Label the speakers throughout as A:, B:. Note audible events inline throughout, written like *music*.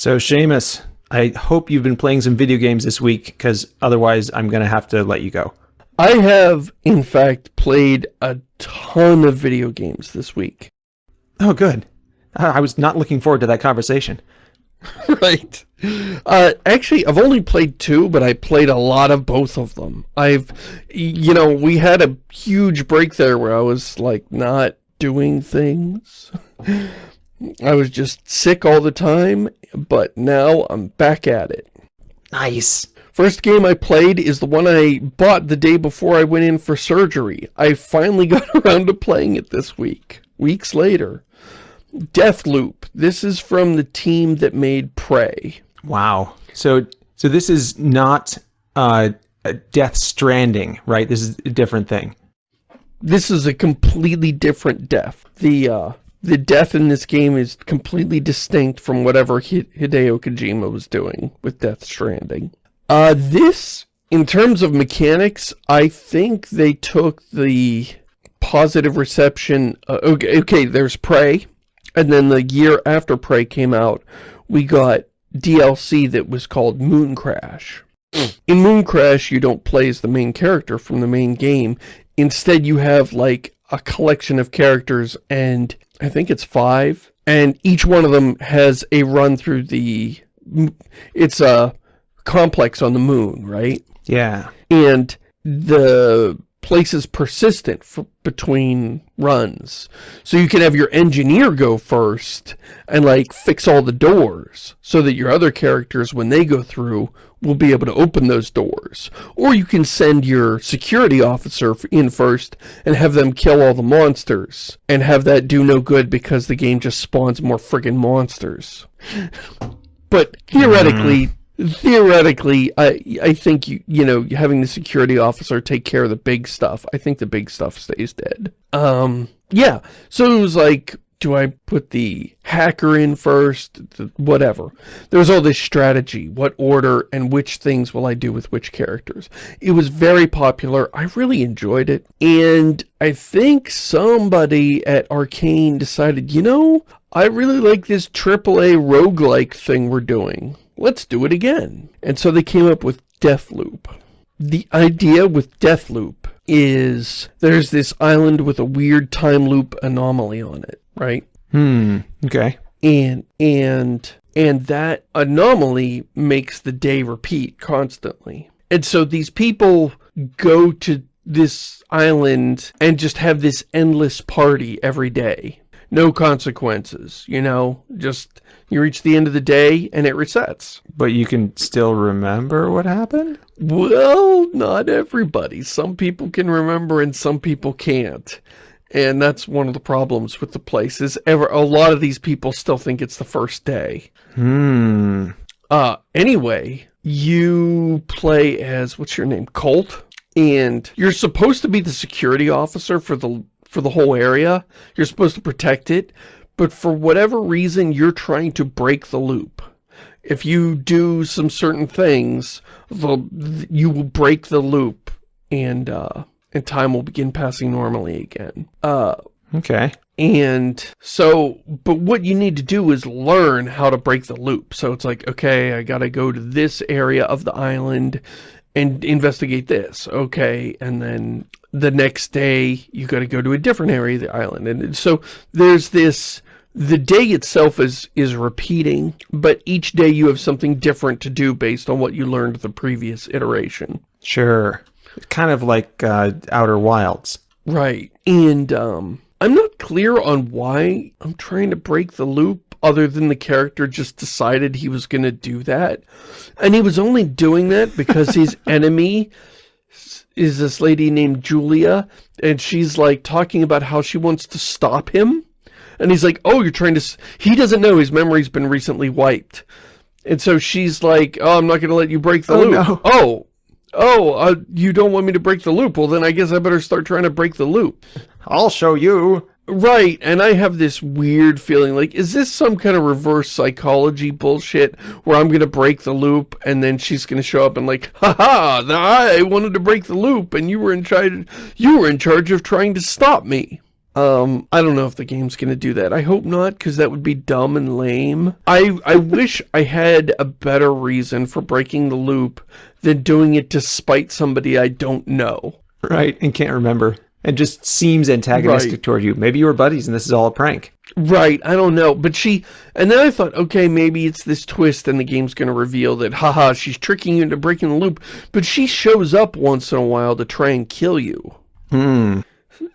A: So, Shamus, I hope you've been playing some video games this week, because otherwise I'm going to have to let you go.
B: I have, in fact, played a ton of video games this week.
A: Oh, good. I was not looking forward to that conversation. *laughs*
B: right. Uh, actually, I've only played two, but I played a lot of both of them. I've, you know, we had a huge break there where I was, like, not doing things. *laughs* I was just sick all the time, but now I'm back at it.
A: Nice.
B: First game I played is the one I bought the day before I went in for surgery. I finally *laughs* got around to playing it this week, weeks later. Deathloop. This is from the team that made Prey.
A: Wow. So so this is not uh, Death Stranding, right? This is a different thing.
B: This is a completely different death. The uh, the death in this game is completely distinct from whatever Hideo Kojima was doing with Death Stranding. Uh, this, in terms of mechanics, I think they took the positive reception. Uh, okay, okay, there's Prey, and then the year after Prey came out, we got DLC that was called Mooncrash. In Mooncrash, you don't play as the main character from the main game. Instead, you have, like, a collection of characters, and I think it's five, and each one of them has a run through the... It's a complex on the moon, right?
A: Yeah.
B: And the place is persistent between runs. So you can have your engineer go first and like fix all the doors so that your other characters, when they go through, will be able to open those doors. Or you can send your security officer in first and have them kill all the monsters and have that do no good because the game just spawns more friggin' monsters. but theoretically, mm theoretically, I I think you you know having the security officer take care of the big stuff. I think the big stuff stays dead. Um, yeah. So it was like, do I put the hacker in first? Whatever. There was all this strategy. What order and which things will I do with which characters? It was very popular. I really enjoyed it. And I think somebody at Arkane decided, you know, I really like this AAA roguelike thing we're doing let's do it again. And so they came up with Deathloop. The idea with Deathloop is there's this island with a weird time loop anomaly on it, right?
A: Hmm, okay.
B: And, and, and that anomaly makes the day repeat constantly. And so these people go to this island and just have this endless party every day. No consequences, you know, just you reach the end of the day and it resets.
A: But you can still remember what happened?
B: Well, not everybody. Some people can remember and some people can't. And that's one of the problems with the place is ever a lot of these people still think it's the first day.
A: Hmm.
B: Uh, anyway, you play as, what's your name, Colt? And you're supposed to be the security officer for the for the whole area. You're supposed to protect it, but for whatever reason, you're trying to break the loop. If you do some certain things, the, you will break the loop and, uh, and time will begin passing normally again. Uh,
A: okay.
B: And so, but what you need to do is learn how to break the loop. So it's like, okay, I gotta go to this area of the island and investigate this. Okay, and then the next day you gotta go to a different area of the island. And so there's this the day itself is is repeating, but each day you have something different to do based on what you learned the previous iteration.
A: Sure. It's kind of like uh, Outer Wilds.
B: Right. And um, I'm not clear on why I'm trying to break the loop other than the character just decided he was going to do that. And he was only doing that because his *laughs* enemy is this lady named Julia, and she's like talking about how she wants to stop him and he's like, oh, you're trying to... He doesn't know his memory's been recently wiped. And so she's like, oh, I'm not going to let you break the oh, loop. No. Oh, oh, uh, you don't want me to break the loop. Well, then I guess I better start trying to break the loop.
A: I'll show you.
B: Right, and I have this weird feeling, like, is this some kind of reverse psychology bullshit where I'm going to break the loop and then she's going to show up and like, haha, I wanted to break the loop and you were in charge, you were in charge of trying to stop me. Um, I don't know if the game's gonna do that. I hope not, because that would be dumb and lame. I, I wish I had a better reason for breaking the loop than doing it to spite somebody I don't know.
A: Right, and can't remember. And just seems antagonistic
B: Right.
A: toward you. Maybe you were buddies and this is all a prank.
B: Right, I don't know, but she, and then I thought, okay, maybe it's this twist and the game's gonna reveal that, haha, she's tricking you into breaking the loop, but she shows up once in a while to try and kill you.
A: Hmm.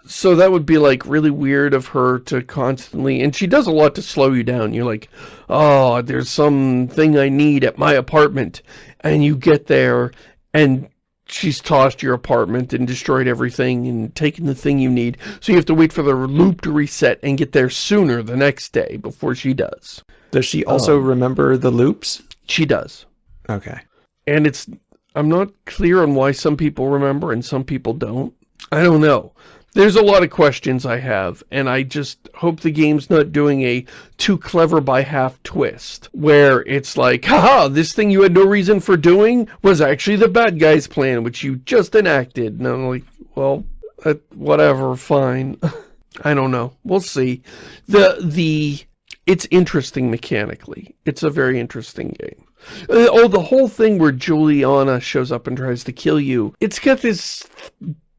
B: So that would be like really weird of her to constantly, and she does a lot to slow you down. You're like, oh, there's something I need at my apartment. And you get there and she's tossed your apartment and destroyed everything and taken the thing you need. So you have to wait for the loop to reset and get there sooner the next day before she does.
A: Does she also
B: Um,
A: remember the loops?
B: She does.
A: Okay.
B: And it's, I'm not clear on why some people remember and some people don't. I don't know. There's a lot of questions I have, and I just hope the game's not doing a too clever by half twist, where it's like, haha, this thing you had no reason for doing was actually the bad guy's plan, which you just enacted. And I'm like, well, uh, whatever, fine. *laughs* I don't know. We'll see. The, the, it's interesting mechanically. It's a very interesting game. Uh, oh, the whole thing where Julianna shows up and tries to kill you. It's got this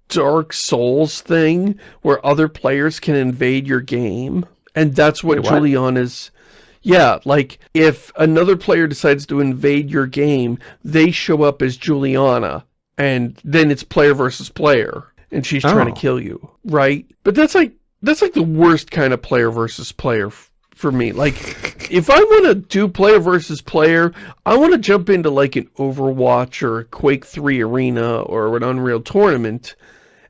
B: Dark Souls thing where other players can invade your game. And that's what,
A: Wait, what?
B: Julianna's... Yeah, like, if another player decides to invade your game, they show up as Julianna, and then it's player versus player, and she's trying
A: Oh.
B: to kill you, right? But that's like, that's like the worst kind of player versus player for me. Like, *laughs* if I want to do player versus player, I want to jump into like an Overwatch or a Quake 3 arena or an Unreal tournament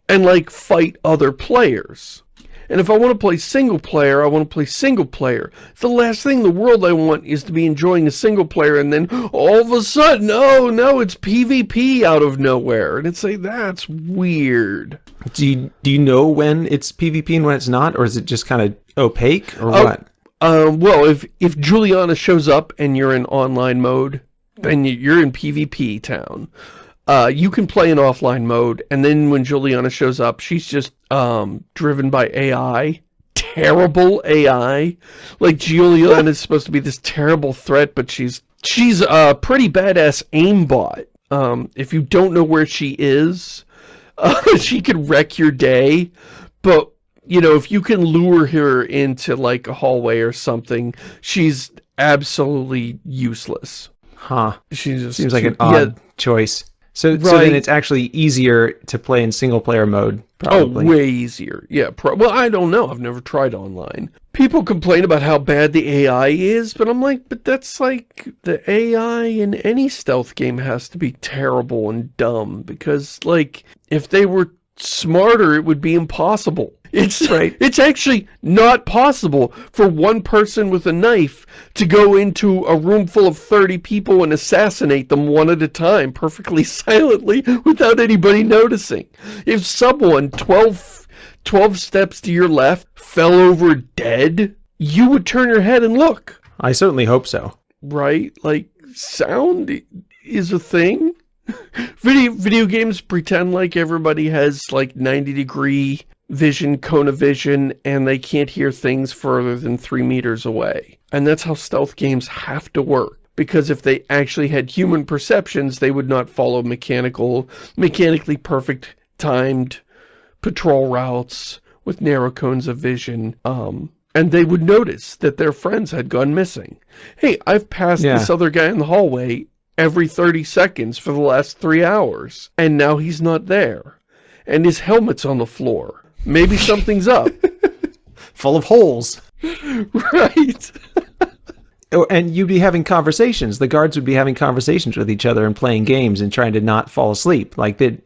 B: and like fight other players. And if I want to play single player, I want to play single player. The last thing in the world I want is to be enjoying a single player and then all of a sudden, oh no, it's PvP out of nowhere. And it's like, that's weird.
A: Do you, do you know when it's PvP and when it's not? Or is it just kind of opaque or
B: Oh.
A: what?
B: Um, well, if, if Julianna shows up and you're in online mode, then you're in PvP town. Uh, you can play in offline mode, and then when Julianna shows up, she's just, um, driven by AI. Terrible AI. Like, Julianna is supposed to be this terrible threat, but she's, she's a pretty badass aimbot. Um, if you don't know where she is, *laughs* uh, she could wreck your day, but you know, if you can lure her into like a hallway or something, she's absolutely useless.
A: Huh.
B: She's just
A: Seems like an odd choice. So, so then it's actually easier to play in single player mode,
B: Oh,
A: probably.
B: way easier. Yeah, pro well, I don't know. I've never tried online. People complain about how bad the AI is, but I'm like, but that's like, the AI in any stealth game has to be terrible and dumb, because, like, if they were smarter, it would be impossible. It's
A: Right.
B: It's actually not possible for one person with a knife to go into a room full of 30 people and assassinate them one at a time, perfectly *laughs* silently, without anybody noticing. If someone 12, 12 steps to your left fell over dead, you would turn your head and look,
A: I certainly hope so.
B: right? Like, sound is a thing. *laughs* Video, video games pretend like everybody has like 90 degree vision, cone of vision, and they can't hear things further than three meters away. And that's how stealth games have to work. Because if they actually had human perceptions, they would not follow mechanical, mechanically perfect timed patrol routes with narrow cones of vision. Um, and they would notice that their friends had gone missing. Hey, I've passed
A: Yeah.
B: this other guy in the hallway every 30 seconds for the last three hours, and now he's not there. And his helmet's on the floor. Maybe something's up. *laughs*
A: Full of holes. *laughs*
B: right.
A: Oh, and you'd be having conversations. The guards would be having conversations with each other and playing games and trying to not fall asleep. Like they'd,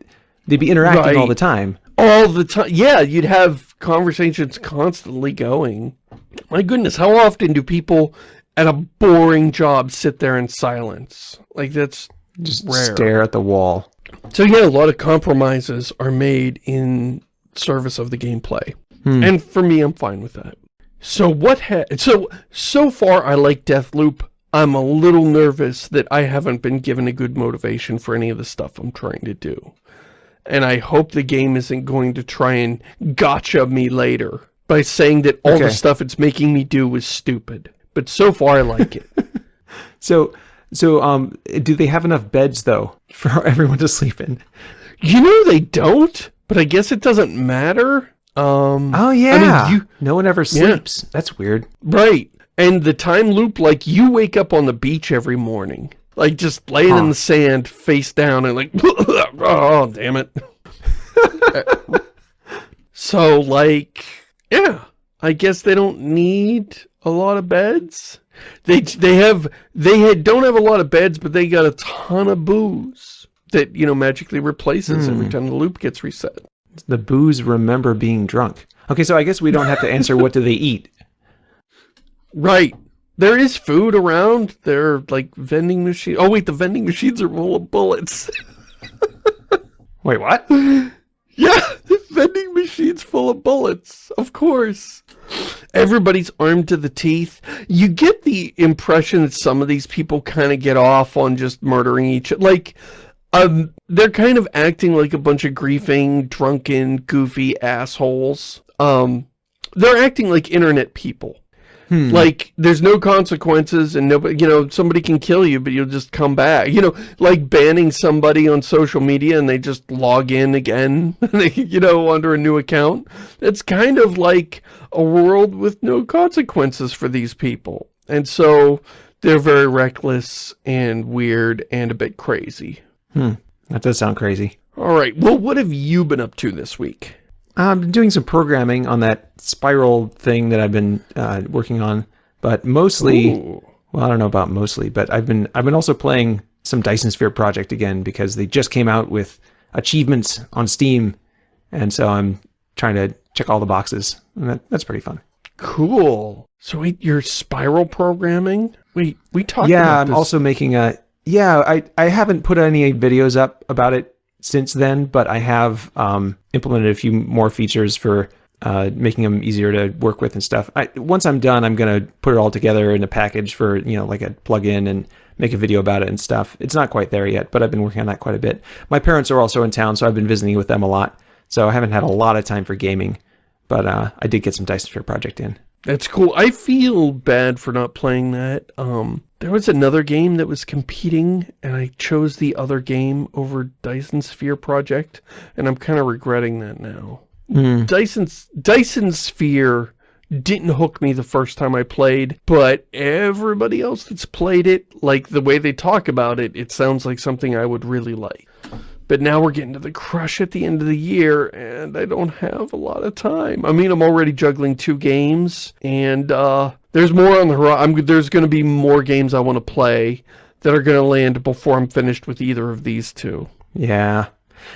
A: they'd be interacting all the time.
B: All the time. Yeah, you'd have conversations constantly going. My goodness, how often do people at a boring job sit there in silence? Like, that's
A: Just
B: Rare.
A: stare at the wall.
B: So yeah, a lot of compromises are made in service of the gameplay.
A: Hmm.
B: And for me, I'm fine with that. So what ha- so so far I like Deathloop. I'm a little nervous that I haven't been given a good motivation for any of the stuff I'm trying to do. And I hope the game isn't going to try and gotcha me later by saying that all
A: Okay.
B: the stuff it's making me do was stupid. But so far I like it. *laughs*
A: So, so um, do they have enough beds though *laughs* for everyone to sleep in?
B: you know they don't, but I guess it doesn't matter. Um
A: Oh
B: I
A: yeah.
B: mean, you
A: no one ever sleeps. That's weird.
B: right. And the time loop like you wake up on the beach every morning. Like just laying
A: Huh.
B: in the sand face down and like *laughs* oh damn it. so like yeah, I guess they don't need a lot of beds. They they have they had, don't have a lot of beds, but they got a ton of booze that you know magically replaces every
A: Hmm.
B: time the loop gets reset.
A: The booze remember being drunk. Okay, so I guess we don't have to answer what do they eat. *laughs*
B: Right. There is food around. There are like vending machines. Oh wait, the vending machines are full of bullets. *laughs*
A: Wait, what? *laughs*
B: yeah, *laughs* vending machines full of bullets. Of course. Everybody's armed to the teeth. You get the impression that some of these people kind of get off on just murdering each like um they're kind of acting like a bunch of griefing, drunken, goofy assholes. Um they're acting like internet people.
A: Hmm.
B: Like, there's no consequences and nobody, you know, somebody can kill you, but you'll just come back. You know, like banning somebody on social media and they just log in again, *laughs* you know, under a new account. It's kind of like a world with no consequences for these people. And so they're very reckless and weird and a bit crazy.
A: Hmm. That does sound crazy.
B: All right. Well, what have you been up to this week?
A: I'm doing some programming on that spiral thing that I've been uh, working on, but mostly,
B: Ooh.
A: well, I don't know about mostly, but I've been I've been also playing some Dyson Sphere Project again because they just came out with achievements on Steam, and so I'm trying to check all the boxes, and that, that's pretty fun.
B: Cool. So wait, you're spiral programming? Wait, we talked
A: yeah,
B: about
A: I'm also making a yeah. I I haven't put any videos up about it since then, but I have um, implemented a few more features for uh, making them easier to work with and stuff. I, once I'm done, I'm gonna put it all together in a package for you know like a plugin and make a video about it and stuff. It's not quite there yet, but I've been working on that quite a bit. My parents are also in town, so I've been visiting with them a lot. So I haven't had a lot of time for gaming, but uh, I did get some Dyson Sphere Project in.
B: That's cool. I feel bad for not playing that. Um, there was another game that was competing, and I chose the other game over Dyson Sphere Project, and I'm kind of regretting that now.
A: Mm.
B: Dyson's Dyson Sphere didn't hook me the first time I played, but everybody else that's played it, like the way they talk about it, it sounds like something I would really like. But now we're getting to the crush at the end of the year, and I don't have a lot of time. I mean, I'm already juggling two games, and uh, there's more on the horizon. There's going to be more games I want to play that are going to land before I'm finished with either of these two.
A: Yeah.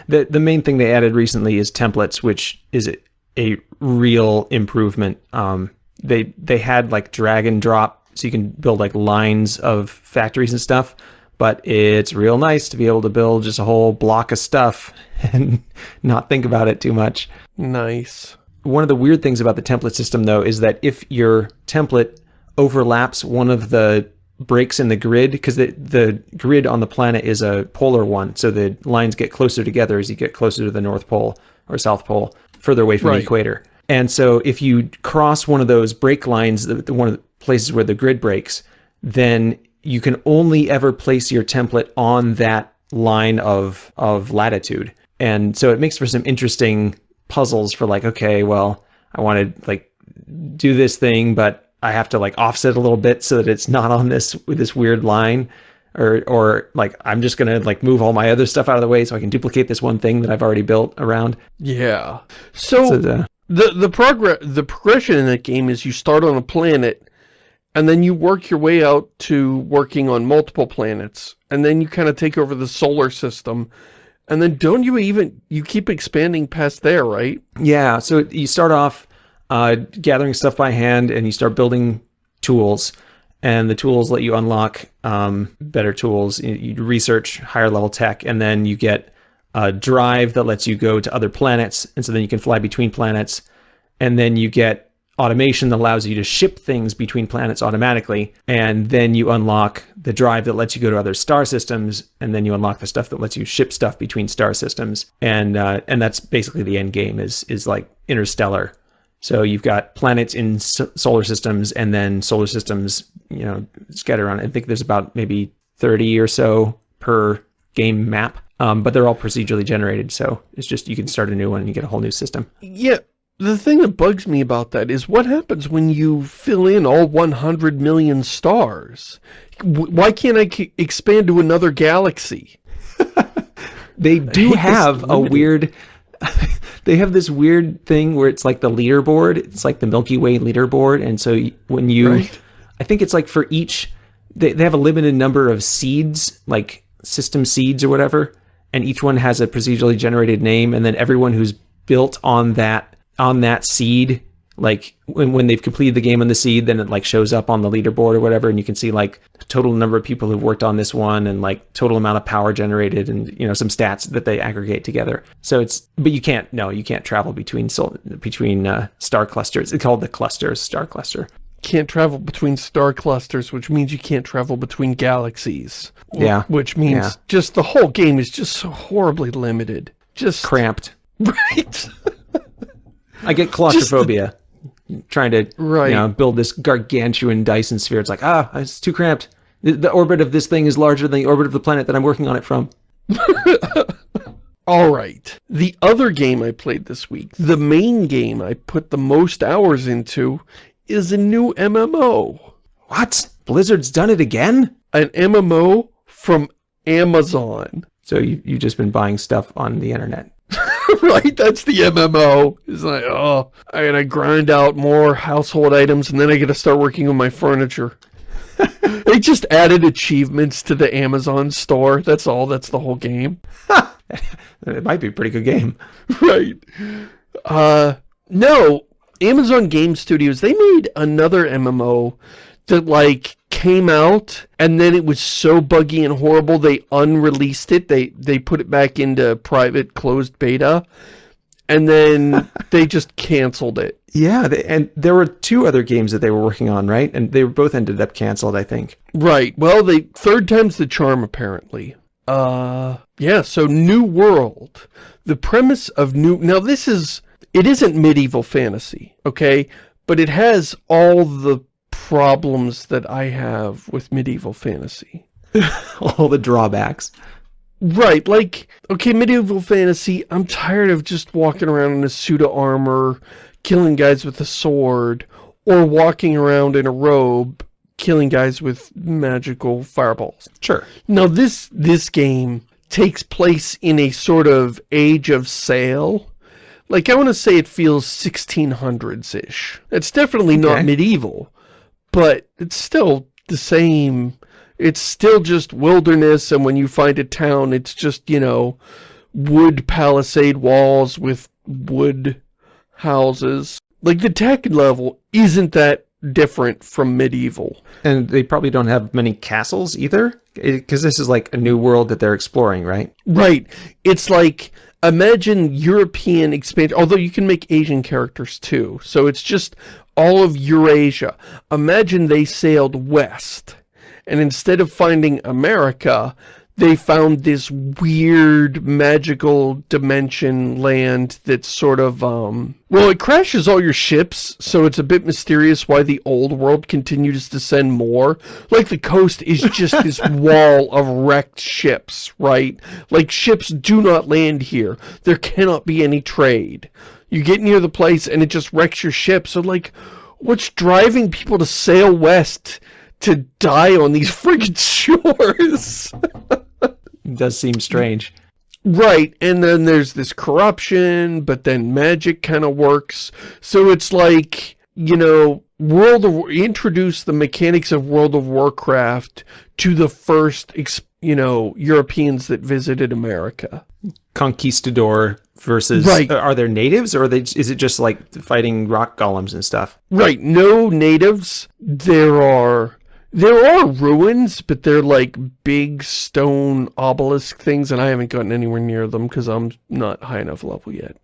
A: The the main thing they added recently is templates, which is a, a real improvement. Um, they they had like drag and drop, so you can build like lines of factories and stuff. But it's real nice to be able to build just a whole block of stuff *laughs* and not think about it too much.
B: Nice.
A: One of the weird things about the template system, though, is that if your template overlaps one of the breaks in the grid, because the, the grid on the planet is a polar one, so the lines get closer together as you get closer to the North Pole or South Pole, further away from
B: Right.
A: the equator. And so if you cross one of those break lines, the, the one of the places where the grid breaks, then you can only ever place your template on that line of of latitude. And so it makes for some interesting puzzles for like, okay, well, I want to like do this thing, but I have to like offset a little bit so that it's not on this with this weird line. Or, or like I'm just gonna like move all my other stuff out of the way so I can duplicate this one thing that I've already built around.
B: Yeah. So,
A: So the,
B: the the progress the progression in that game is you start on a planet and then you work your way out to working on multiple planets. And then you kind of take over the solar system. And then don't you even you keep expanding past there right?
A: Yeah, so you start off uh, gathering stuff by hand, and you start building tools, and the tools let you unlock um, better tools. You, research higher level tech, and then you get a drive that lets you go to other planets, and so then you can fly between planets, and then you get automation that allows you to ship things between planets automatically, and then you unlock the drive that lets you go to other star systems, and then you unlock the stuff that lets you ship stuff between star systems, and uh, and that's basically the end game is is like interstellar So you've got planets in solar systems and then solar systems, you know, scattered around. I think there's about maybe 30 or so per game map. Um, but they're all procedurally generated, so it's just you can start a new one and you get a whole new system.
B: Yeah, the thing that bugs me about that is what happens when you fill in all 100 million stars? Why can't I expand to another galaxy? *laughs*
A: They do have a weird *laughs* they have this weird thing where it's like the leaderboard, it's like the Milky Way leaderboard and so when you
B: Right.
A: I think it's like for each they they have a limited number of seeds, like system seeds or whatever, and each one has a procedurally generated name and then everyone who's built on that on that seed like when, when they've completed the game on the seed then it like shows up on the leaderboard or whatever and you can see like total number of people who've worked on this one and like total amount of power generated and you know some stats that they aggregate together so it's but you can't no you can't travel between sol- between uh, star clusters it's called the clusters star cluster
B: Can't travel between star clusters, which means you can't travel between galaxies.
A: Yeah.
B: Which means
A: Yeah.
B: just the whole game is just so horribly limited. Just,
A: cramped *laughs*
B: right? *laughs*
A: i get claustrophobia trying to
B: Right.
A: you know build this gargantuan dyson sphere it's like ah it's too cramped the, the orbit of this thing is larger than the orbit of the planet that i'm working on it from *laughs*
B: All right. The other game I played this week, the main game I put the most hours into, is a new MMO.
A: what blizzard's done it again
B: An MMO from Amazon.
A: So you you've just been buying stuff on the internet. *laughs*
B: right? That's the MMO. It's like, oh, I gotta grind out more household items and then I gotta start working on my furniture. *laughs* they just added achievements to the Amazon store. That's all. That's the whole game. *laughs*
A: It might be a pretty good game.
B: right. Uh, no, Amazon Game Studios, they made another MMO that like came out and then it was so buggy and horrible they unreleased it. They they put it back into private closed beta and then *laughs* they just canceled it.
A: Yeah, they, and there were two other games that they were working on, right? And they both ended up canceled, I think.
B: Right. Well, the third time's the charm apparently. Uh yeah, so New World. The premise of New Now this is it isn't medieval fantasy, okay? But it has all the problems that I have with medieval fantasy. *laughs*
A: All the drawbacks.
B: Right, like, okay, medieval fantasy, I'm tired of just walking around in a suit of armor, killing guys with a sword, or walking around in a robe, killing guys with magical fireballs.
A: Sure.
B: Now this this game takes place in a sort of age of sail. Like I want to say it feels 1600s-ish. It's definitely not medieval, but it's still the same. It's still just wilderness and when you find a town it's just, you know, wood palisade walls with wood houses. Like the tech level isn't that different from medieval.
A: And they probably don't have many castles either, because this is like a new world that they're exploring, right?
B: Right. It's like, imagine European expansion, although you can make Asian characters too. So it's just all of Eurasia. Imagine they sailed west, and instead of finding America, they found this weird magical dimension land that's sort of, um... Well, it crashes all your ships, so it's a bit mysterious why the old world continues to send more. Like, the coast is just this *laughs* wall of wrecked ships, right? Like, ships do not land here. There cannot be any trade. You get near the place and it just wrecks your ship, so like, what's driving people to sail west to die on these *laughs* friggin' shores? *laughs*
A: It does seem strange.
B: Right, and then there's this corruption, but then magic kind of works. So it's like, you know, World of introduce the mechanics of World of Warcraft to the first, you know, Europeans that visited America.
A: Conquistador versus
B: Right.
A: Uh, are there natives or are they is it just like fighting rock golems and stuff?
B: Right, no natives. There are there are ruins, but they're like big stone obelisk things, and I haven't gotten anywhere near them because I'm not high enough level yet.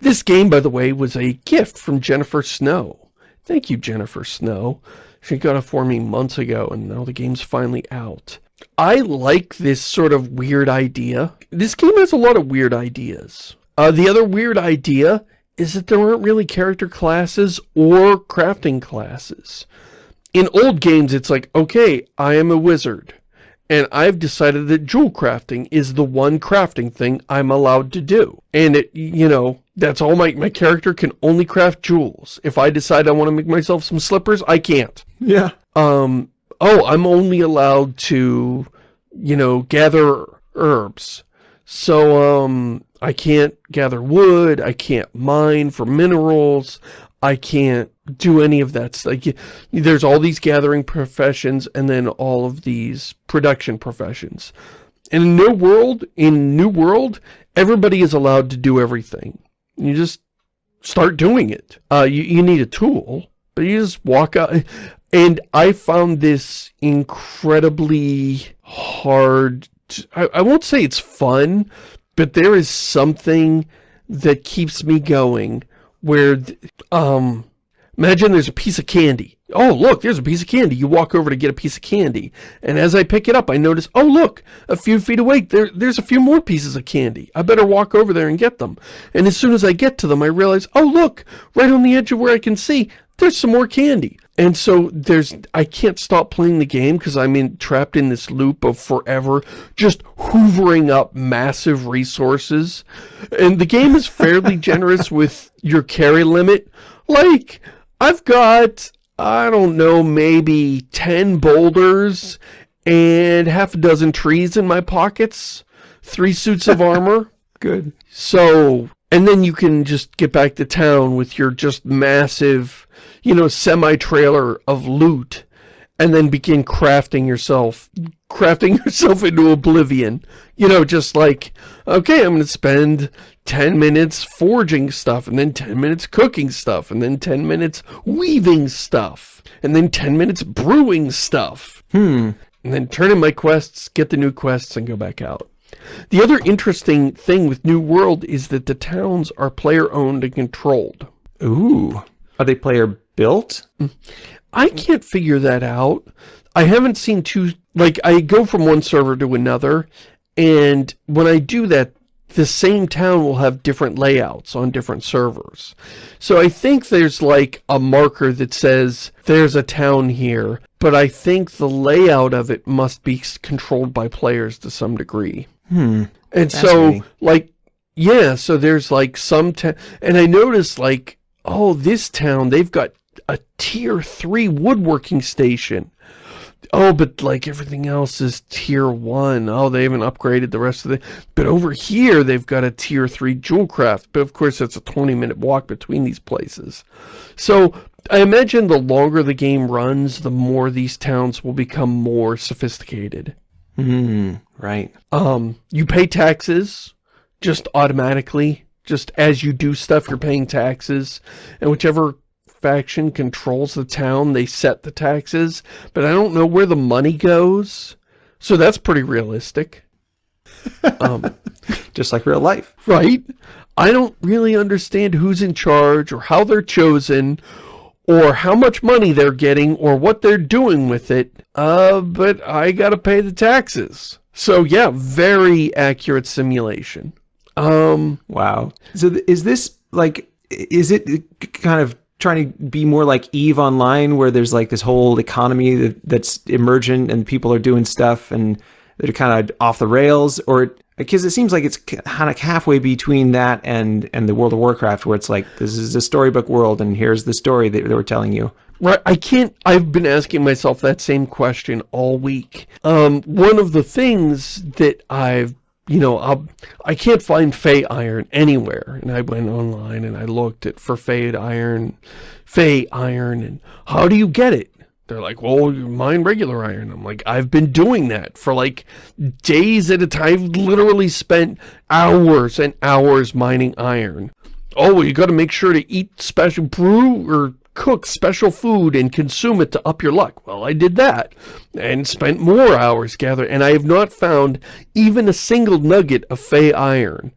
B: This game, by the way, was a gift from Jennifer Snow. Thank you, Jennifer Snow. She got it for me months ago, and now the game's finally out. I like this sort of weird idea. This game has a lot of weird ideas. Uh, the other weird idea is that there aren't really character classes or crafting classes. In old games, it's like, okay, I am a wizard, and I've decided that jewel crafting is the one crafting thing I'm allowed to do. And it, you know, that's all my, my character can only craft jewels. If I decide I want to make myself some slippers, I can't.
A: Yeah.
B: Um, oh, I'm only allowed to, you know, gather herbs. So, um, I can't gather wood, I can't mine for minerals, I can't do any of that. Like, there's all these gathering professions and then all of these production professions. And In New World, in New World, everybody is allowed to do everything. You just start doing it. Uh, you, you need a tool, but you just walk out. And I found this incredibly hard. I, I won't say it's fun, but there is something that keeps me going where, um, imagine there's a piece of candy. Oh, look, there's a piece of candy. You walk over to get a piece of candy. And as I pick it up, I notice, oh, look, a few feet away, there, there's a few more pieces of candy. I better walk over there and get them. And as soon as I get to them, I realize, oh, look, right on the edge of where I can see, there's some more candy. And so there's, I can't stop playing the game because I'm in, trapped in this loop of forever just hoovering up massive resources. And the game is fairly generous *laughs* with your carry limit. Like, I've got, I don't know, maybe 10 boulders and half a dozen trees in my pockets. Three suits of *laughs* armor.
A: Good.
B: So, and then you can just get back to town with your just massive you know, semi-trailer of loot and then begin crafting yourself, crafting *laughs* yourself into oblivion. You know, just like, okay, I'm going to spend 10 minutes forging stuff, and then 10 minutes cooking stuff, and then 10 minutes weaving stuff, and then 10 minutes brewing stuff.
A: Hmm.
B: And then turn in my quests, get the new quests, and go back out. The other interesting thing with New World is that the towns are player-owned and controlled.
A: Ooh. Are they player built?
B: I can't figure that out. I haven't seen two, like, I go from one server to another, and when I do that, the same town will have different layouts on different servers. So I think there's like a marker that says there's a town here, but I think the layout of it must be controlled by players to some degree.
A: Hmm.
B: And so, like, yeah, so there's like some, town, and I noticed like, oh, this town, they've got a tier 3 woodworking station. Oh, but like everything else is tier 1. Oh, they haven't upgraded the rest of the... But over here, they've got a tier 3 jewel craft. But of course, that's a 20 minute walk between these places. So, I imagine the longer the game runs, the more these towns will become more sophisticated.
A: Hmm, right.
B: Um, you pay taxes just automatically. Just as you do stuff, you're paying taxes. And whichever faction controls the town, they set the taxes, but I don't know where the money goes. So that's pretty realistic. *laughs*
A: Um, Just like real life.
B: Right? I don't really understand who's in charge or how they're chosen or how much money they're getting or what they're doing with it. Uh, but I gotta pay the taxes. So yeah, very accurate simulation. Um,
A: wow. So is this like, is it kind of trying to be more like Eve Online, where there's like this whole economy that, that's emergent and people are doing stuff and they're kind of off the rails, or because it seems like it's kind of halfway between that and and the World of Warcraft, where it's like this is a storybook world and here's the story that they were telling you.
B: Right, I can't, I've been asking myself that same question all week. Um, one of the things that I've you know, I'll, I can't find Fey iron anywhere. And I went online and I looked at for Fey iron, Fey iron, and how do you get it? They're like, well, you mine regular iron. I'm like, I've been doing that for like days at a time. I've literally spent hours and hours mining iron. Oh, you got to make sure to eat special brew or cook special food and consume it to up your luck. Well, I did that and spent more hours gathering, and I have not found even a single nugget of Fey iron.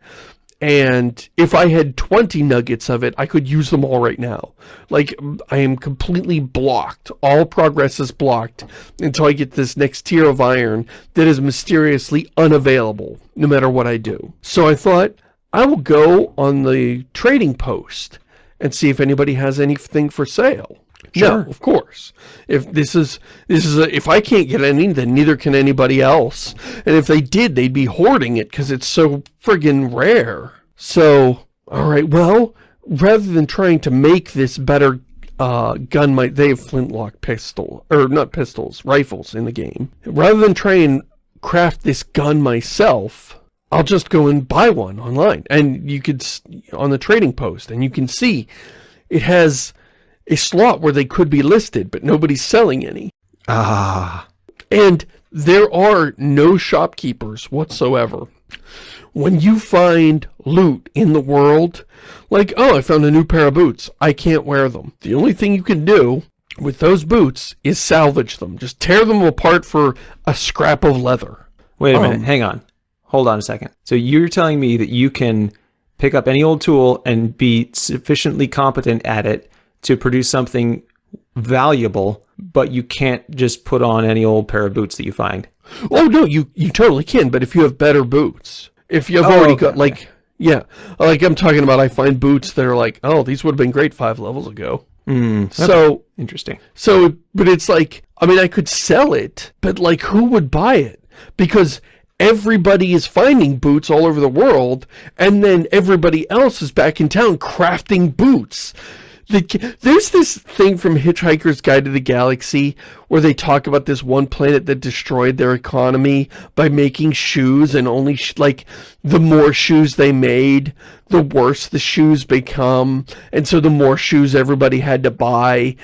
B: And if I had 20 nuggets of it, I could use them all right now. Like, I am completely blocked. All progress is blocked until I get this next tier of iron that is mysteriously unavailable, no matter what I do. So I thought, I will go on the trading post and see if anybody has anything for sale.
A: Sure.
B: No, of course. If this is this is a, if I can't get any, then neither can anybody else. And if they did, they'd be hoarding it because it's so friggin' rare. So, all right, well, rather than trying to make this better uh, gun, might they have flintlock pistol or not pistols, rifles in the game. Rather than try and craft this gun myself, I'll just go and buy one online. And you could on the trading post, and you can see it has a slot where they could be listed, but nobody's selling any.
A: Ah.
B: And there are no shopkeepers whatsoever. When you find loot in the world, like, oh, I found a new pair of boots. I can't wear them. The only thing you can do with those boots is salvage them. Just tear them apart for a scrap of leather.
A: Wait a
B: Um,
A: minute. Hang on. Hold on a second. So you're telling me that you can pick up any old tool and be sufficiently competent at it to produce something valuable, but you can't just put on any old pair of boots that you find.
B: Oh, no, you, you totally can, but if you have better boots. If you've
A: Oh,
B: already
A: okay,
B: got,
A: okay.
B: like, yeah. Like I'm talking about, I find boots that are like, oh, these would have been great five levels ago.
A: Hmm.
B: So,
A: interesting.
B: So, but it's like, I mean, I could sell it, but like, who would buy it? Because everybody is finding boots all over the world, and then everybody else is back in town crafting boots. The, there's this thing from Hitchhiker's Guide to the Galaxy where they talk about this one planet that destroyed their economy by making shoes and only, like, the more shoes they made, the worse the shoes become. And so the more shoes everybody had to buy,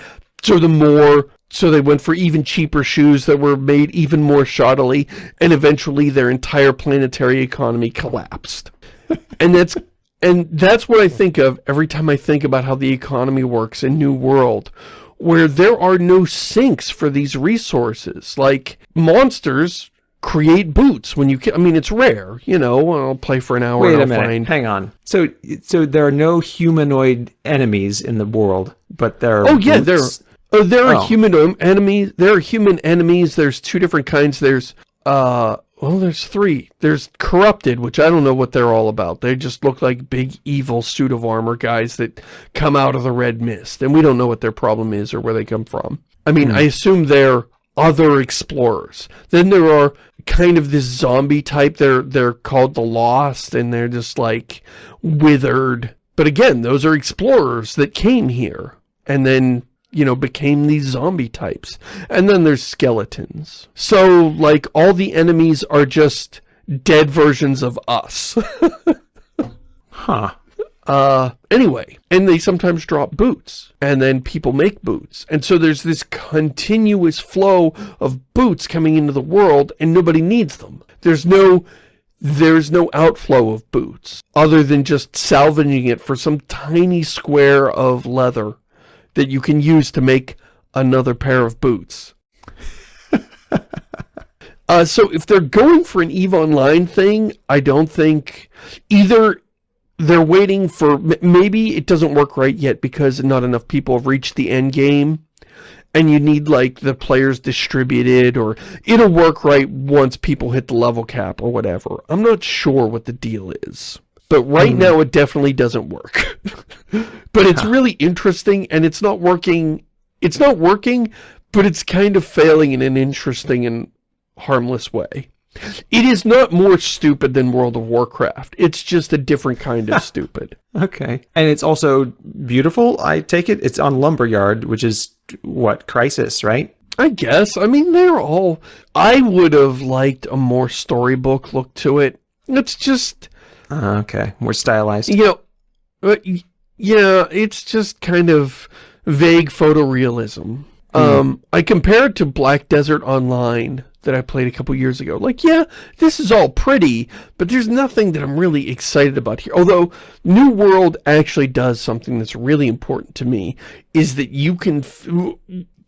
B: so the more so they went for even cheaper shoes that were made even more shoddily and eventually their entire planetary economy collapsed *laughs* and that's and that's what I think of every time I think about how the economy works in New World where there are no sinks for these resources like monsters create boots when you can I mean it's rare you know I'll play for an hour
A: Wait
B: and
A: a minute.
B: find
A: Hang on. So, so there are no humanoid enemies in the world, but there are.
B: Oh yeah, there. Oh, there are
A: Oh.
B: human enemies. There are human enemies. There's two different kinds. There's uh, well, there's three. There's corrupted, which I don't know what they're all about. They just look like big evil suit of armor guys that come out of the red mist, and we don't know what their problem is or where they come from. I mean, I assume they're other explorers. Then there are kind of this zombie type. They're they're called the Lost, and they're just like withered. But again, those are explorers that came here and then you know became these zombie types. And then there's skeletons. So like all the enemies are just dead versions of us. *laughs*
A: Huh.
B: Uh, anyway, and they sometimes drop boots, and then people make boots. And so there's this continuous flow of boots coming into the world, and nobody needs them. There's no, there's no outflow of boots, other than just salvaging it for some tiny square of leather that you can use to make another pair of boots. *laughs* Uh, so if they're going for an EVE Online thing, I don't think either they're waiting for maybe it doesn't work right yet because not enough people have reached the end game and you need like the players distributed or it'll work right once people hit the level cap or whatever. I'm not sure what the deal is. But right hmm. now it definitely doesn't work. *laughs* but it's really interesting and it's not working it's not working, but it's kind of failing in an interesting and harmless way. It is not more stupid than World of Warcraft. It's just a different kind of *laughs* stupid.
A: Okay. And it's also beautiful, I take it? It's on Lumberyard, which is, what, Crysis, right?
B: I guess. I mean, they're all... I would have liked a more storybook look to it. It's just,
A: okay. More stylized.
B: you know... uh, Yeah, it's just kind of vague photorealism. Um, I compare it to Black Desert Online that I played a couple years ago. Like, yeah, this is all pretty, but there's nothing that I'm really excited about here. Although, New World actually does something that's really important to me, is that you can... F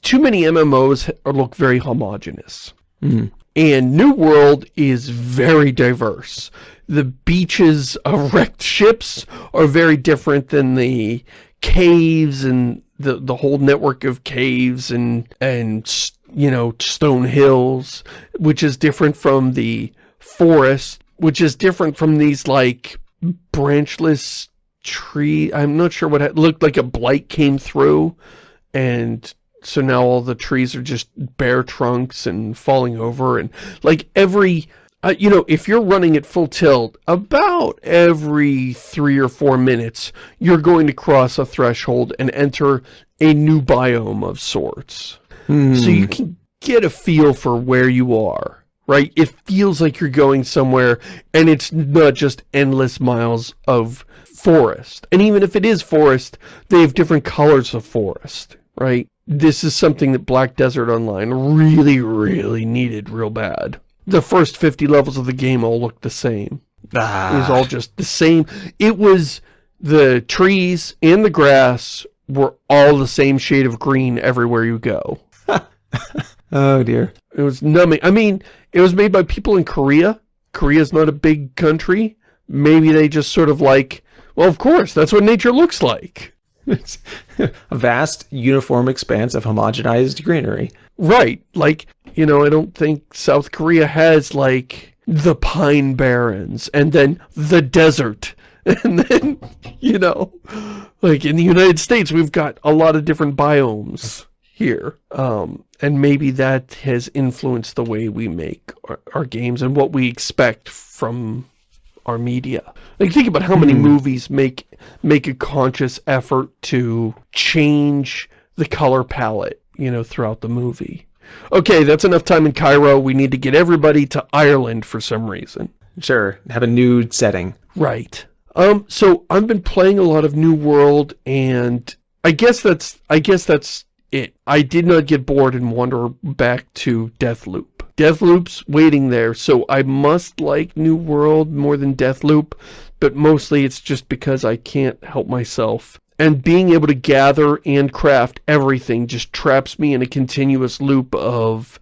B: too many MMOs look very homogenous.
A: Mm.
B: And New World is very diverse. The beaches of wrecked ships are very different than the caves and the the whole network of caves and and you know stone hills, which is different from the forest, which is different from these like branchless tree. I'm not sure what it looked like a blight came through and so now all the trees are just bare trunks and falling over and like every uh, you know, if you're running at full tilt, about every three or four minutes, you're going to cross a threshold and enter a new biome of sorts.
A: Hmm.
B: So you can get a feel for where you are, right? It feels like you're going somewhere and it's not just endless miles of forest. And even if it is forest, they have different colors of forest, right? This is something that Black Desert Online really, really needed real bad. The first 50 levels of the game all looked the same. It was
A: Ah.
B: all just the same. It was the trees and the grass were all the same shade of green everywhere you go. *laughs*
A: oh dear.
B: It was numbing. I mean, it was made by people in Korea. Korea's not a big country. Maybe they just sort of like, well, of course, that's what nature looks like. *laughs*
A: It's a vast, uniform expanse of homogenized greenery.
B: Right. Like, you know, I don't think South Korea has, like, the Pine Barrens and then the desert. *laughs* And then, you know, like in the United States, we've got a lot of different biomes here. Um, and maybe that has influenced the way we make our, our games and what we expect from our media. Like think about how many movies make make a conscious effort to change the color palette, you know, throughout the movie. Okay, that's enough time in Cairo. We need to get everybody to Ireland for some reason.
A: Sure, have a nude setting.
B: Right. Um, so I've been playing a lot of New World and I guess that's I guess that's it. I did not get bored and wander back to Deathloop. Deathloop's waiting there, so I must like New World more than Deathloop, but mostly it's just because I can't help myself. And being able to gather and craft everything just traps me in a continuous loop of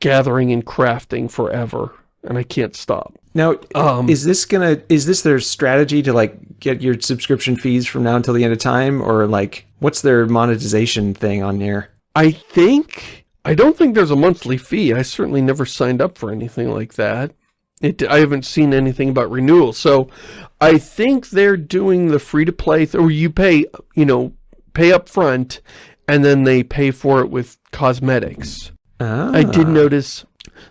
B: gathering and crafting forever, and I can't stop.
A: Now,
B: Um,
A: is this gonna is this their strategy to like get your subscription fees from now until the end of time, or like what's their monetization thing on here?
B: I think, I don't think there's a monthly fee. I certainly never signed up for anything like that. It, I haven't seen anything about renewal. So I think they're doing the free-to-play, th- or you pay, you know, pay up front, and then they pay for it with cosmetics. I did
A: Ah.
B: notice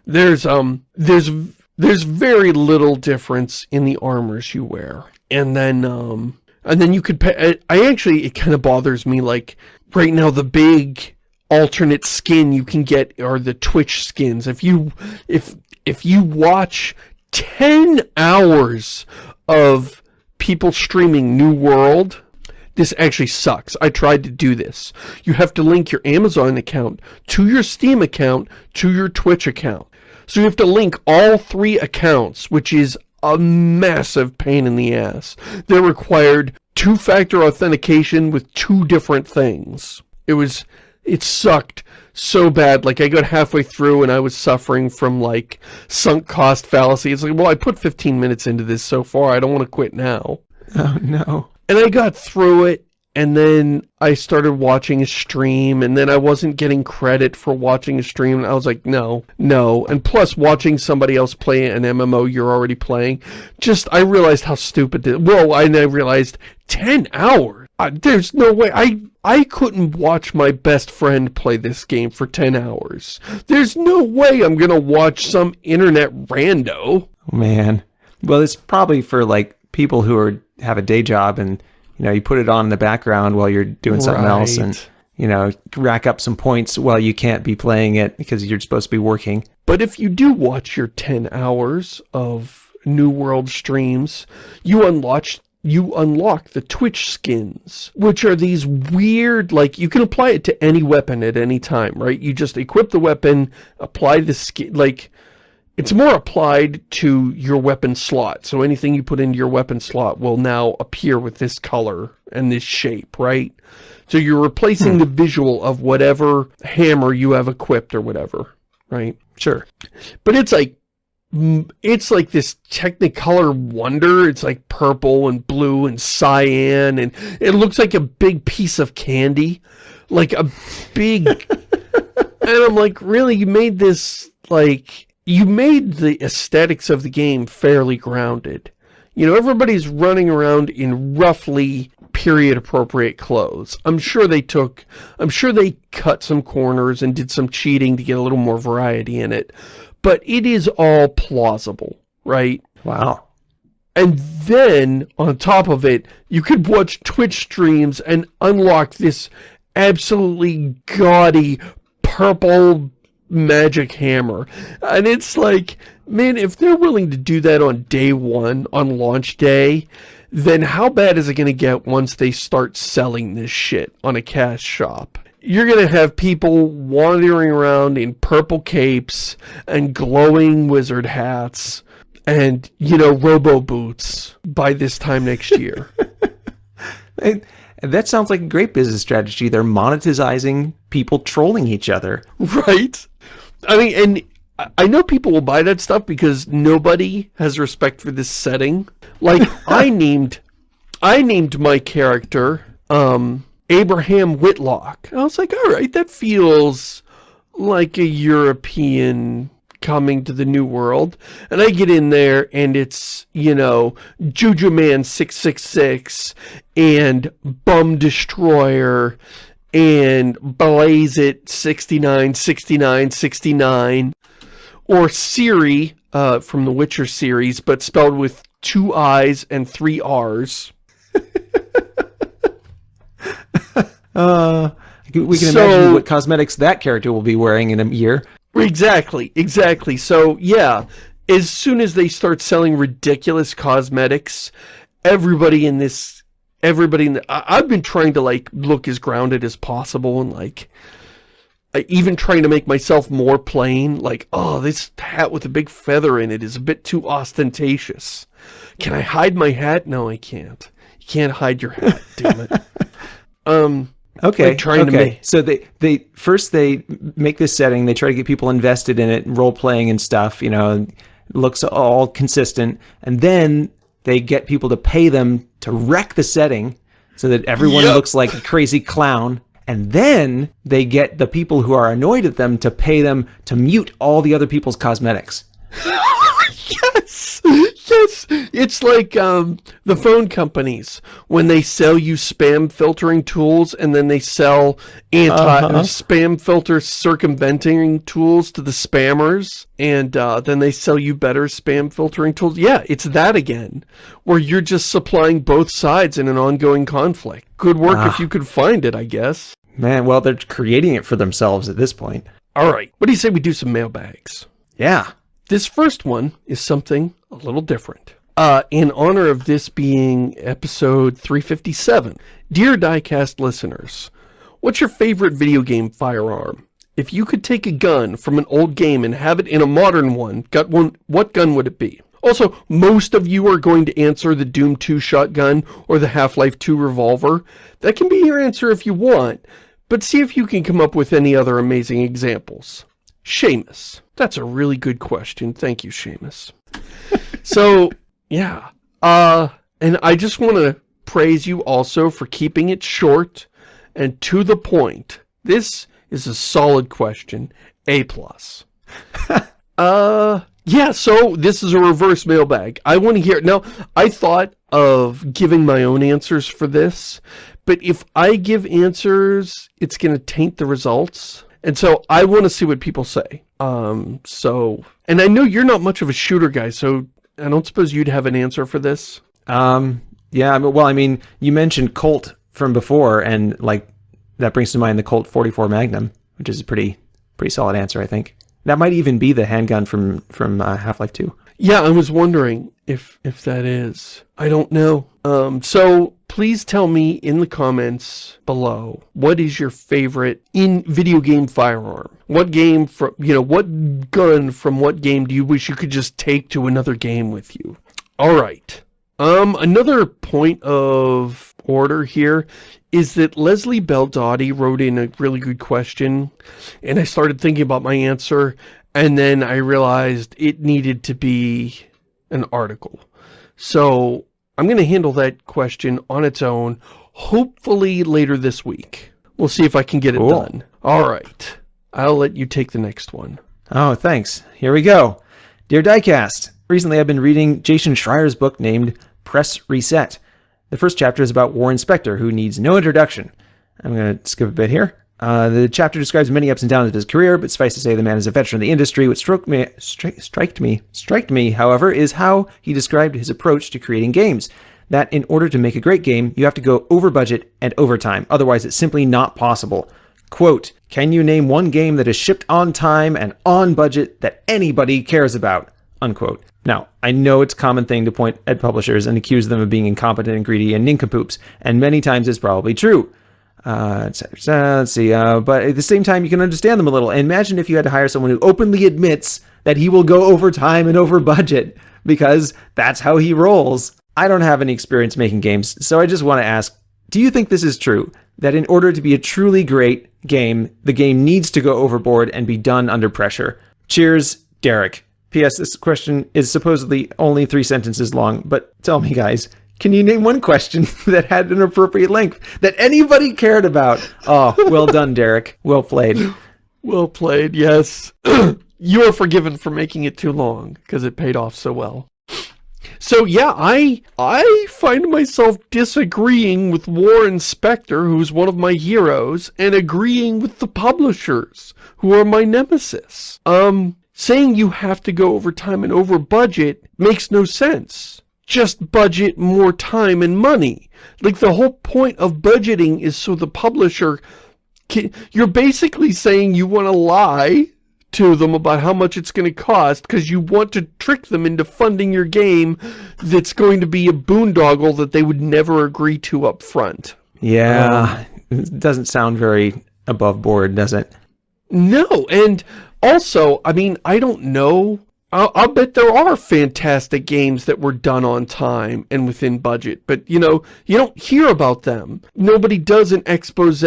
B: there's, um, there's, there's very little difference in the armors you wear. And then, um, and then you could pay, I, I actually, it kind of bothers me, like, right now the big alternate skin you can get are the Twitch skins. If you, if, if you watch 10 hours of people streaming New World, this actually sucks. I tried to do this. You have to link your Amazon account to your Steam account to your Twitch account. So you have to link all three accounts, which is a massive pain in the ass. They required two-factor authentication with two different things. It was, it sucked so bad. Like I got halfway through and I was suffering from like sunk cost fallacy. It's like, well, I put 15 minutes into this so far. I don't want to quit now. *laughs*
A: Oh no.
B: And I got through it, and then I started watching a stream, and then I wasn't getting credit for watching a stream, and I was like, no, no. And plus, watching somebody else play an MMO you're already playing, just, I realized how stupid this, whoa, I then realized, 10 hours? Uh, there's no way, I, I couldn't watch my best friend play this game for 10 hours. There's no way I'm gonna watch some internet rando.
A: Oh, man. Well, it's probably for like people who are have a day job and you know you put it on in the background while you're doing something else and you know rack up some points while you can't be playing it because you're supposed to be working.
B: But if you do watch your 10 hours of New World streams, you unlock you unlock the Twitch skins, which are these weird, like, you can apply it to any weapon at any time, right? You just equip the weapon, apply the skin, like, it's more applied to your weapon slot. So anything you put into your weapon slot will now appear with this color and this shape, right? So you're replacing hmm. the visual of whatever hammer you have equipped or whatever, right?
A: Sure.
B: But it's like, it's like this technicolor wonder. It's like purple and blue and cyan and it looks like a big piece of candy. Like a big, *laughs* and I'm like, really, you made this, like, you made the aesthetics of the game fairly grounded. You know, everybody's running around in roughly period appropriate clothes. I'm sure they took, I'm sure they cut some corners and did some cheating to get a little more variety in it. But it is all plausible, right?
A: Wow.
B: And then, on top of it, you could watch Twitch streams and unlock this absolutely gaudy purple magic hammer. And it's like, man, if they're willing to do that on day one, on launch day, then how bad is it going to get once they start selling this shit on a cash shop? You're going to have people wandering around in purple capes and glowing wizard hats and, you know, robo boots by this time next *laughs* year.
A: And that sounds like a great business strategy. They're monetizing people trolling each other.
B: right? I mean, and I- I know people will buy that stuff because nobody has respect for this setting. Like, *laughs* I named, I named my character, um, Abraham Whitlock. I was like, all right, that feels like a European coming to the new world. And I get in there and it's, you know, Juju Man 666 and Bum Destroyer and Blaze It 69, 69, 69 or Ciri uh, from the Witcher series, but spelled with two I's and three R's.
A: Uh, we can
B: So-
A: imagine what cosmetics that character will be wearing in a year.
B: Exactly, exactly. So, yeah, as soon as they start selling ridiculous cosmetics, everybody in this, everybody in the, I, I've been trying to, like, look as grounded as possible and, like, I- even trying to make myself more plain, like, oh, this hat with a big feather in it is a bit too ostentatious. Can I hide my hat? No, I can't. You can't hide your hat, damn it. *laughs* Um,
A: Okay.
B: Like trying to
A: okay.
B: make-
A: So they they first they make this setting. They try to get people invested in it, role playing and stuff. You know, and it looks all consistent, and then they get people to pay them to wreck the setting so that everyone
B: Yep.
A: looks like a crazy clown. And then they get the people who are annoyed at them to pay them to mute all the other people's cosmetics. *laughs* *laughs*
B: yes yes it's like um the phone companies when they sell you spam filtering tools and then they sell anti
A: Uh-huh.
B: spam filter circumventing tools to the spammers and uh, then they sell you better spam filtering tools yeah it's that again where you're just supplying both sides in an ongoing conflict good work if
A: Ah.
B: you could find it i guess
A: Man, well, they're creating it for themselves at this point.
B: all right what do you say we do some mailbags
A: Yeah.
B: This first one is something a little different. Uh, in honor of this being episode 357, dear Diecast listeners, what's your favorite video game firearm? If you could take a gun from an old game and have it in a modern one, one, what gun would it be? Also, most of you are going to answer the Doom 2 shotgun or the Half-Life 2 revolver. That can be your answer if you want, but see if you can come up with any other amazing examples. Shamus. That's a really good question. Thank you, Shamus. *laughs* so, yeah. Uh, and I just want to praise you also for keeping it short and to the point. This is a solid question. A plus. *laughs* uh, yeah, so this is a reverse mailbag. I want to hear, it. now, I thought of giving my own answers for this, but if I give answers, it's going to taint the results. And so I want to see what people say. Um, so, and I know you're not much of a shooter guy, so I don't suppose you'd have an answer for this.
A: Um, yeah, well, I mean, you mentioned Colt from before, and like that brings to mind the Colt 44 Magnum, which is a pretty pretty solid answer, I think. That might even be the handgun from from uh, Half-Life 2.
B: Yeah, I was wondering if if that is. I don't know. Um, so please tell me in the comments below what is your favorite in video game firearm? What game from you know what gun from what game do you wish you could just take to another game with you? All right. Um, another point of order here is that Leslie Beldotti wrote in a really good question, and I started thinking about my answer, and then I realized it needed to be an article. So I'm going to handle that question on its own, hopefully later this week. We'll see if I can get it
A: Cool.
B: done. All right. I'll let you take the next one.
A: Oh, thanks. Here we go. Dear Diecast, Recently, I've been reading Jason Schreier's book named Press Reset. The first chapter is about Warren Spector, who needs no introduction. I'm going to skip a bit here. Uh, the chapter describes many ups and downs of his career, but suffice to say, the man is a veteran of the industry. What struck me, stri- striked me, striked me, however, is how he described his approach to creating games. That in order to make a great game, you have to go over budget and over time. Otherwise, it's simply not possible. Quote, can you name one game that is shipped on time and on budget that anybody cares about? Unquote. Now, I know it's a common thing to point at publishers and accuse them of being incompetent and greedy and nincompoops, and many times it's probably true. Uh, let's see. Uh, but at the same time, you can understand them a little. And Imagine if you had to hire someone who openly admits that he will go over time and over budget because that's how he rolls. I don't have any experience making games, so I just want to ask, do you think this is true? That in order to be a truly great game, the game needs to go overboard and be done under pressure? Cheers, Derek. P.S. This question is supposedly only three sentences long, but tell me, guys, can you name one question *laughs* that had an appropriate length that anybody cared about? Oh, well done, Derek. Well played. *laughs*
B: Well played, yes. *clears throat* you are forgiven for making it too long, because it paid off so well. So yeah, I I find myself disagreeing with Warren Spector, who's one of my heroes, and agreeing with the publishers, who are my nemesis. Um, saying you have to go over time and over budget makes no sense. Just budget more time and money. Like the whole point of budgeting is so the publisher can, you're basically saying you want to lie to them about how much it's going to cost because you want to trick them into funding your game that's going to be a boondoggle that they would never agree to up front.
A: Yeah, um, it doesn't sound very above board, does it?
B: No, and also, I mean, I don't know I'll, I'll, bet there are fantastic games that were done on time and within budget, but you know, you don't hear about them. Nobody does an expose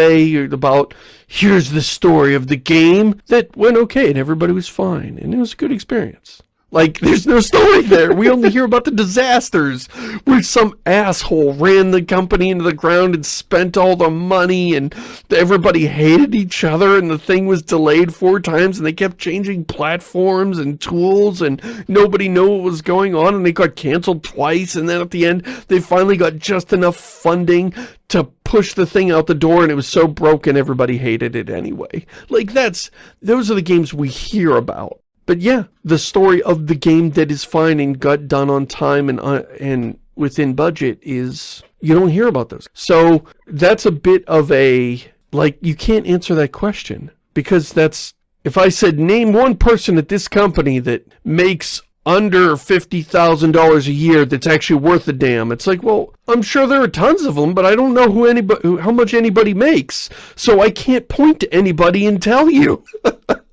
B: about, here's the story of the game that went okay and everybody was fine and it was a good experience. Like, there's no story there. We only hear about the disasters where some asshole ran the company into the ground and spent all the money and everybody hated each other and the thing was delayed four times and they kept changing platforms and tools and nobody knew what was going on and they got canceled twice and then at the end they finally got just enough funding to push the thing out the door and it was so broken everybody hated it anyway. Like that's, those are the games we hear about. But yeah, the story of the game that is fine and got done on time and uh, and within budget is you don't hear about those. So that's a bit of a like you can't answer that question because that's if I said name one person at this company that makes under $50,000 a year that's actually worth a damn. It's like, well, I'm sure there are tons of them, but I don't know who anybody, how much anybody makes. So I can't point to anybody and tell you. *laughs*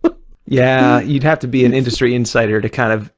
A: Yeah, you'd have to be an industry insider to kind of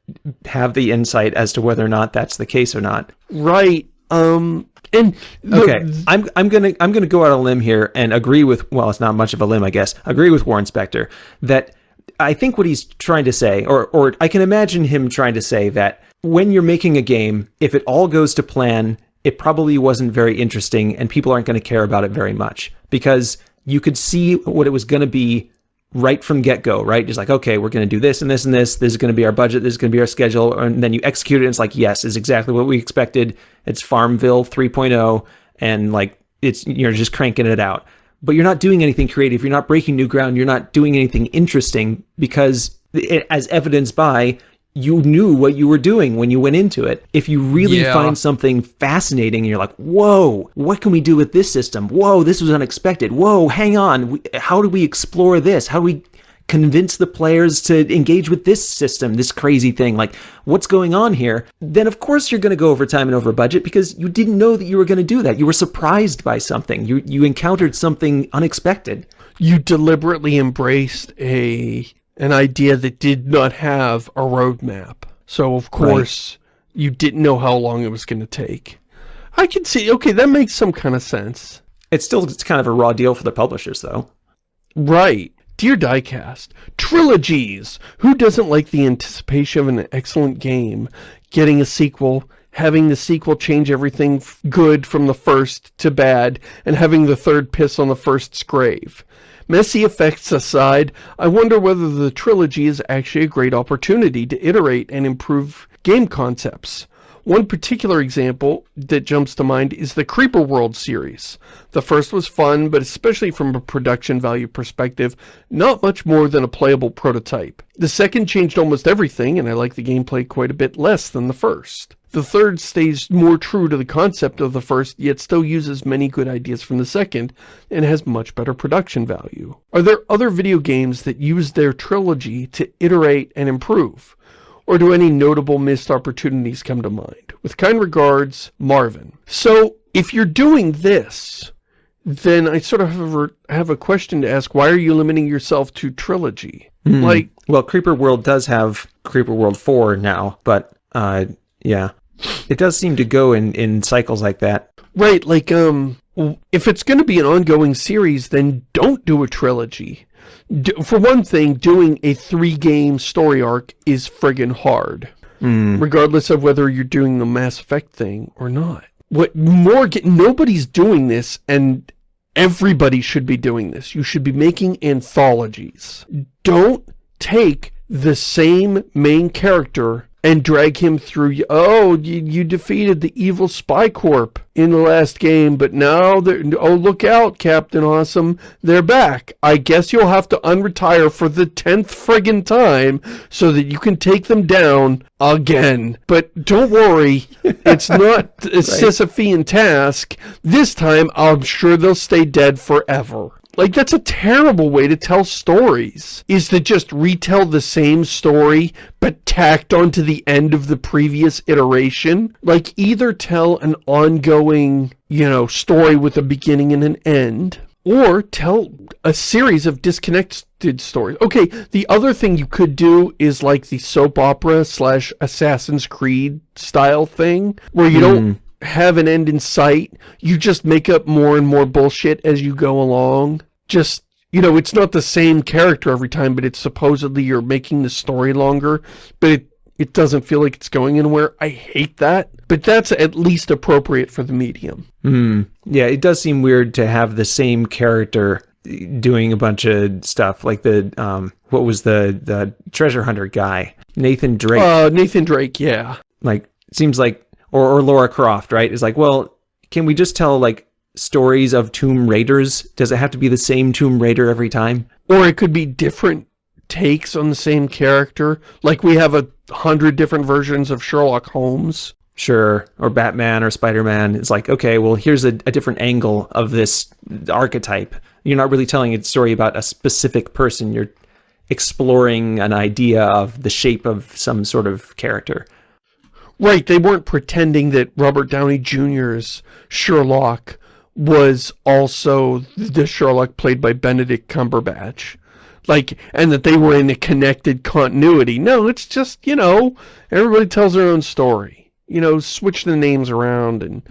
A: have the insight as to whether or not that's the case or not.
B: Right. Um and
A: okay, I'm I'm gonna I'm gonna go out on a limb here and agree with well, it's not much of a limb, I guess. Agree with Warren Spector that I think what he's trying to say, or or I can imagine him trying to say that when you're making a game, if it all goes to plan, it probably wasn't very interesting, and people aren't going to care about it very much because you could see what it was going to be right from get-go, right? Just like, okay, we're going to do this and this and this. This is going to be our budget. This is going to be our schedule. And then you execute it. And it's like, yes, is exactly what we expected. It's Farmville 3.0. And like, it's, you're just cranking it out. But you're not doing anything creative. You're not breaking new ground. You're not doing anything interesting because as evidenced by you knew what you were doing when you went into it. If you really yeah. find something fascinating and you're like, whoa, what can we do with this system? Whoa, this was unexpected. Whoa, hang on. How do we explore this? How do we convince the players to engage with this system, this crazy thing? Like, what's going on here? Then, of course, you're going to go over time and over budget because you didn't know that you were going to do that. You were surprised by something. You, you encountered something unexpected.
B: You deliberately embraced a an idea that did not have a roadmap. So, of course, right. you didn't know how long it was going to take. I can see, okay, that makes some kind of sense.
A: It's still it's kind of a raw deal for the publishers, though.
B: Right. Dear Diecast, trilogies! Who doesn't like the anticipation of an excellent game getting a sequel having the sequel change everything good from the first to bad, and having the third piss on the first's grave. Mass Effects aside, I wonder whether the trilogy is actually a great opportunity to iterate and improve game concepts. One particular example that jumps to mind is the Creeper World series. The first was fun, but especially from a production value perspective, not much more than a playable prototype. The second changed almost everything, and I like the gameplay quite a bit less than the first. The third stays more true to the concept of the first, yet still uses many good ideas from the second, and has much better production value. Are there other video games that use their trilogy to iterate and improve? Or do any notable missed opportunities come to mind? With kind regards, Marvin. So, if you're doing this, then I sort of have a, have a question to ask. Why are you limiting yourself to trilogy?
A: Mm. Like, well, Creeper World does have Creeper World 4 now, but, uh, yeah. It does seem to go in, in cycles like that.
B: Right, like, um, if it's going to be an ongoing series, then don't do a trilogy do, for one thing, doing a three-game story arc is friggin' hard. Mm. Regardless of whether you're doing the Mass Effect thing or not. What more, get nobody's doing this, and everybody should be doing this. You should be making anthologies. Don't take the same main character and drag him through, oh, you, you defeated the evil Spy Corp in the last game, but now, they're, oh, look out, Captain Awesome, they're back. I guess you'll have to unretire for the 10th friggin' time so that you can take them down again. But don't worry, *laughs* it's not a right. Sisyphean task. This time, I'm sure they'll stay dead forever. Like, that's a terrible way to tell stories, is to just retell the same story, but tacked onto the end of the previous iteration. Like, either tell an ongoing, you know, story with a beginning and an end, or tell a series of disconnected stories. Okay, the other thing you could do is like the soap opera slash Assassin's Creed style thing, where you don't hmm have an end in sight. You just make up more and more bullshit as you go along. Just, you know, it's not the same character every time, but it's supposedly you're making the story longer, but it, it doesn't feel like it's going anywhere. I hate that, but that's at least appropriate for the medium.
A: Mm. Yeah, it does seem weird to have the same character doing a bunch of stuff like the um what was the the treasure hunter guy nathan drake
B: uh nathan drake yeah
A: like seems like or, or Lara Croft, right? Is like, well, can we just tell like stories of Tomb Raiders? Does it have to be the same Tomb Raider every time?
B: Or it could be different takes on the same character. Like we have a hundred different versions of Sherlock Holmes.
A: Sure, or Batman or Spider-Man. It's like, okay, well, here's a, a different angle of this archetype. You're not really telling a story about a specific person. You're exploring an idea of the shape of some sort of character.
B: Right, they weren't pretending that Robert Downey Jr.'s Sherlock was also the Sherlock played by Benedict Cumberbatch. Like, and that they were in a connected continuity. No, it's just, you know, everybody tells their own story. You know, switch the names around and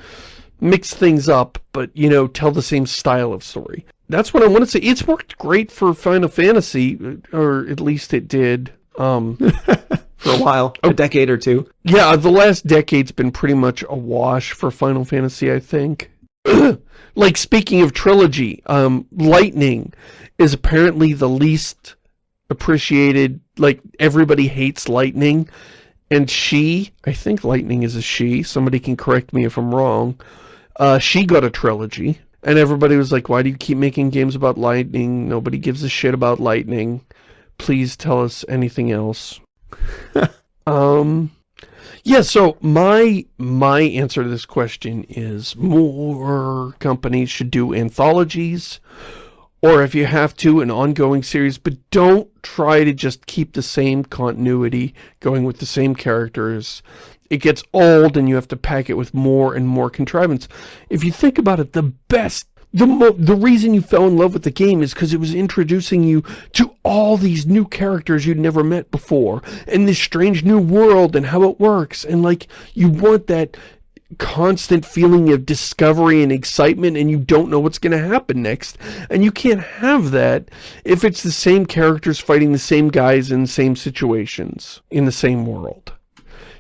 B: mix things up, but, you know, tell the same style of story. That's what I want to say. It's worked great for Final Fantasy, or at least it did. Um, *laughs*
A: for a while, a decade or two.
B: Yeah, the last decade's been pretty much a wash for Final Fantasy, I think. *clears throat* like, speaking of trilogy, um, Lightning is apparently the least appreciated, like, everybody hates Lightning, and she, I think Lightning is a she, somebody can correct me if I'm wrong, uh, she got a trilogy, and everybody was like, why do you keep making games about Lightning? Nobody gives a shit about Lightning. Please tell us anything else. *laughs* um, yeah, so my my answer to this question is more companies should do anthologies, or if you have to, an ongoing series, but don't try to just keep the same continuity going with the same characters. It gets old and you have to pack it with more and more contrivance. If you think about it, the best the the reason you fell in love with the game is because it was introducing you to all these new characters you'd never met before and this strange new world and how it works. And like you want that constant feeling of discovery and excitement and you don't know what's going to happen next. And you can't have that if it's the same characters fighting the same guys in the same situations in the same world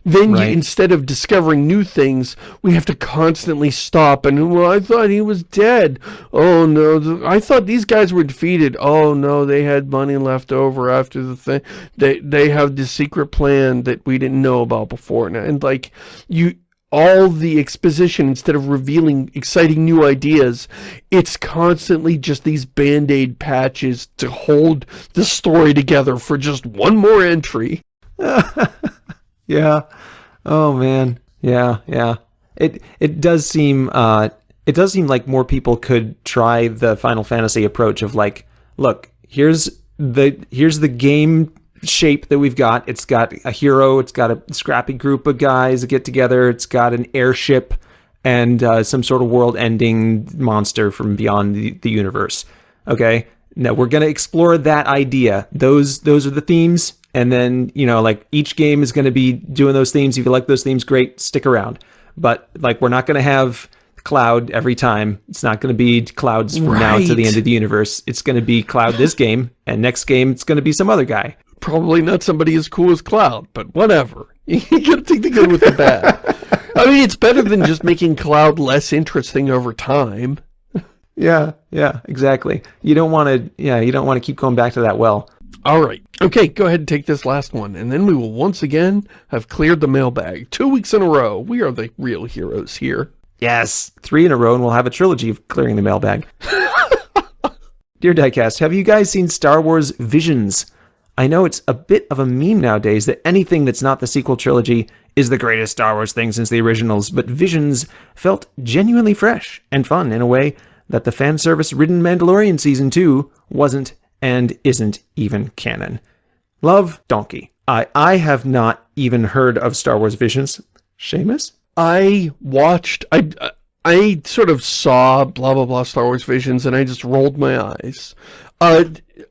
B: then you, instead of discovering new things, we have to constantly stop and, well, I thought he was dead. Oh no, I thought these guys were defeated. Oh no, they had money left over after the thing. They, they have the secret plan that we didn't know about before. And, and like, you, all the exposition, instead of revealing exciting new ideas, it's constantly just these band-aid patches to hold the story together for just one more entry. *laughs*
A: Yeah. Oh man. Yeah, yeah. It it does seem uh it does seem like more people could try the Final Fantasy approach of like, look, here's the here's the game shape that we've got. It's got a hero, it's got a scrappy group of guys that get together, it's got an airship and uh, some sort of world-ending monster from beyond the, the universe. Okay? Now we're gonna explore that idea. Those those are the themes and then you know like each game is going to be doing those themes. If you like those themes great stick around. But like we're not going to have cloud every time. It's not going to be clouds from now to the end of the universe. It's going to be cloud this game and next game it's going to be some other guy.
B: Probably not somebody as cool as Cloud, but whatever. *laughs* You gotta take the good with the bad. *laughs* I mean, it's better than just making Cloud less interesting over time.
A: yeah yeah exactly. You don't want to yeah you don't want to keep going back to that well
B: All right. Okay, go ahead and take this last one, and then we will once again have cleared the mailbag. Two weeks in a row. We are the real heroes here.
A: yes three in a row and we'll have a trilogy of clearing the mailbag *laughs* Dear Diecast, have you guys seen Star Wars Visions? I know it's a bit of a meme nowadays that anything that's not the sequel trilogy is the greatest Star Wars thing since the originals, but Visions felt genuinely fresh and fun in a way that the fan service ridden Mandalorian Season 2 wasn't and isn't even canon. Love, Donkey. I, I have not even heard of Star Wars Visions. Shamus?
B: I watched, I, I sort of saw blah blah blah Star Wars Visions and I just rolled my eyes. Uh,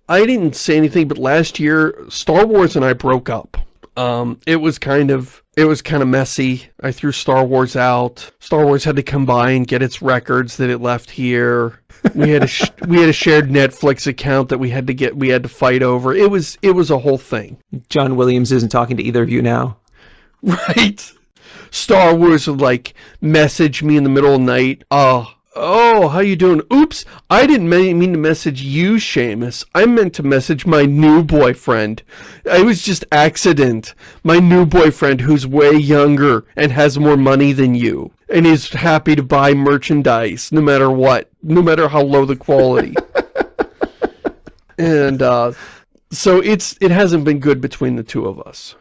B: I didn't say anything, but last year Star Wars and I broke up. Um, it was kind of, it was kind of messy. I threw Star Wars out. Star Wars had to come by and get its records that it left here. We had a sh *laughs* we had a shared Netflix account that we had to get we had to fight over. It was it was a whole thing.
A: John Williams isn't talking to either of you now. *laughs*
B: Right. Star Wars would like message me in the middle of the night. Oh, oh, how you doing? Oops, I didn't mean to message you, Shamus. I meant to message my new boyfriend. It was just accident. My new boyfriend who's way younger and has more money than you. And is happy to buy merchandise no matter what. No matter how low the quality. *laughs* and uh, so it's it hasn't been good between the two of us.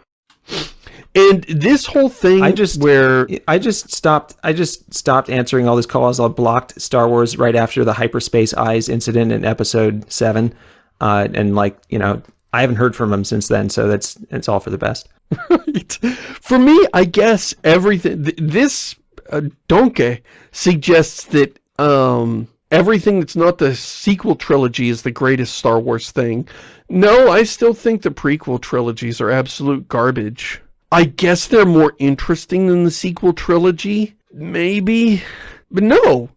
B: And this whole thing
A: I just-
B: where
A: I just stopped. I just stopped answering all these calls. I blocked Star Wars right after the hyperspace eyes incident in Episode Seven, uh, and like you know, I haven't heard from him since then. So that's it's all for the best. *laughs*
B: Right. For me, I guess everything, th this uh, Donkey suggests that um, everything that's not the sequel trilogy is the greatest Star Wars thing. No, I still think the prequel trilogies are absolute garbage. I guess they're more interesting than the sequel trilogy, maybe, but no.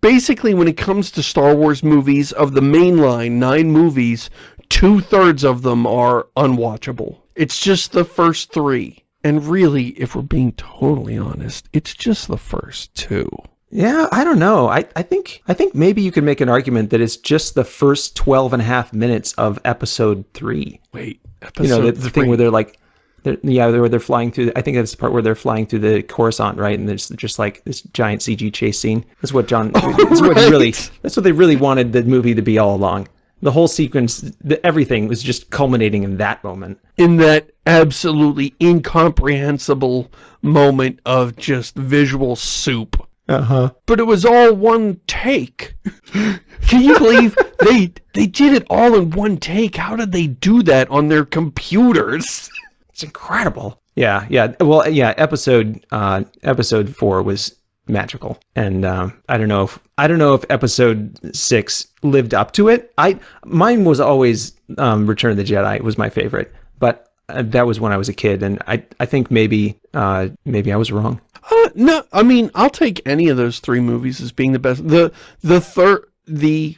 B: Basically, when it comes to Star Wars movies, of the mainline nine movies, two-thirds of them are unwatchable. It's just the first three. And really, if we're being totally honest, it's just the first two.
A: Yeah, I don't know. I, I think I think maybe you could make an argument that it's just the first 12 and a half minutes of Episode Three.
B: Wait,
A: You know, the, the thing where they're like. They're, yeah, where they're flying through. I think that's the part where they're flying through the Coruscant, right? And there's just like this giant CG chase scene. That's what John. That's what he really. That's what they really wanted the movie to be all along. The whole sequence, the, everything was just culminating in that moment.
B: in that absolutely incomprehensible moment of just visual soup.
A: Uh huh.
B: But it was all one take. *laughs* Can you believe they they did it all in one take? How did they do that on their computers? *laughs*
A: It's incredible. Yeah, yeah. Well, yeah. Episode uh, episode four was magical, and um, I don't know if I don't know if episode six lived up to it. I mine was always um, Return of the Jedi was my favorite, but uh, that was when I was a kid, and I I think maybe uh, maybe I was wrong.
B: Uh, no, I mean I'll take any of those three movies as being the best. The the third the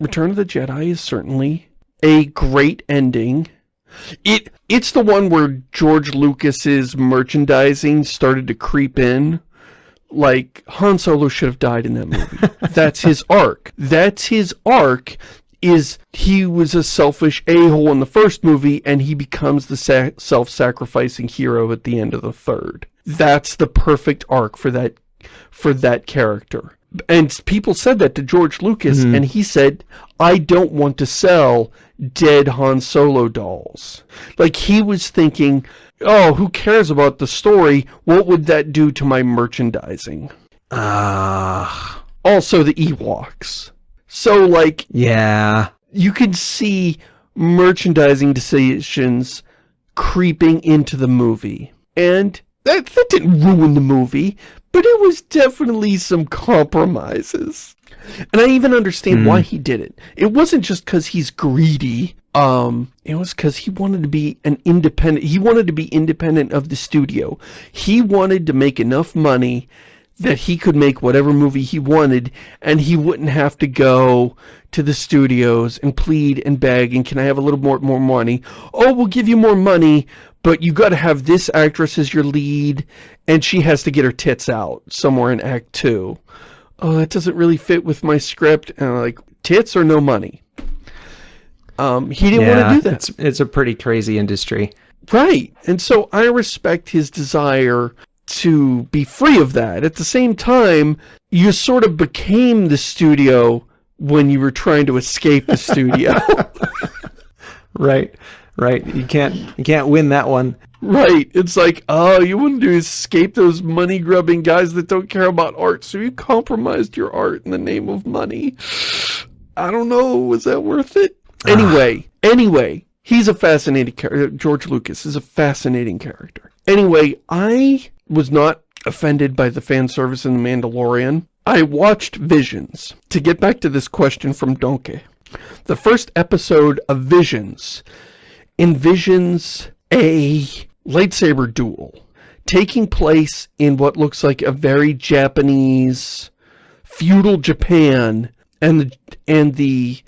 B: Return of the Jedi is certainly a great ending. It It's the one where George Lucas's merchandising started to creep in. Like, Han Solo should have died in that movie. *laughs* That's his arc. That's his arc is he was a selfish a-hole in the first movie and he becomes the sa self-sacrificing hero at the end of the third. That's the perfect arc for that for that character. And people said that to George Lucas mm and he said, I don't want to sell dead Han Solo dolls. Like he was thinking, oh, who cares about the story? What would that do to my merchandising?
A: Ah.
B: Uh... Also the Ewoks. So, like...
A: Yeah.
B: You can see merchandising decisions creeping into the movie. And that, that didn't ruin the movie, but it was definitely some compromises. And I even understand mm. why he did it. It wasn't just because he's greedy. Um, it was because he wanted to be an independent, he wanted to be independent of the studio. He wanted to make enough money that he could make whatever movie he wanted and he wouldn't have to go to the studios and plead and beg and can I have a little more more money? Oh, we'll give you more money, but you got to have this actress as your lead and she has to get her tits out somewhere in act 2. Oh, that doesn't really fit with my script. And I'm like, tits or no money? Um, he didn't yeah, want to do that.
A: It's, it's a pretty crazy industry.
B: Right. And so I respect his desire to be free of that. At the same time, you sort of became the studio when you were trying to escape the studio. *laughs*
A: right, right. You can't, you can't win that one.
B: Right. It's like, oh, you wanted to escape those money-grubbing guys that don't care about art, so you compromised your art in the name of money. I don't know, was that worth it? *sighs* Anyway, anyway, he's a fascinating character. Uh, George Lucas is a fascinating character. Anyway, I was not offended by the fan service in The Mandalorian. I watched Visions. To get back to this question from Donkey, the first episode of Visions envisions a lightsaber duel taking place in what looks like a very Japanese feudal Japan and the and the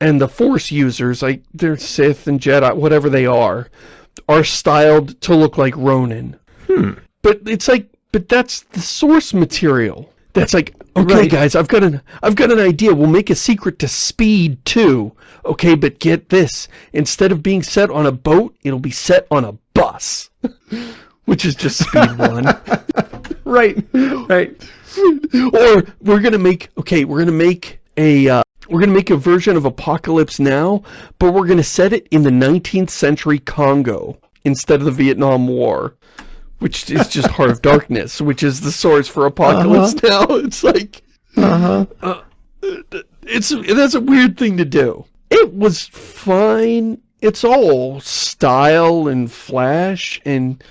B: and the force users like they're Sith and Jedi whatever they are are styled to look like Ronin.
A: Hmm.
B: But it's like, but that's the source material. That's like, okay, right. guys, I've got an, I've got an idea. We'll make a secret to Speed 2. Okay, but get this: instead of being set on a boat, it'll be set on a bus, *laughs* which is just Speed One. *laughs*
A: right, right.
B: or we're gonna make, okay, we're gonna make a, uh, we're gonna make a version of Apocalypse Now, but we're gonna set it in the 19th century Congo instead of the Vietnam War which is just Heart of Darkness, which is the source for Apocalypse uh -huh. Now. *laughs* It's like,
A: uh-huh. uh,
B: it's that's a weird thing to do. It was fine. It's all style and flash, and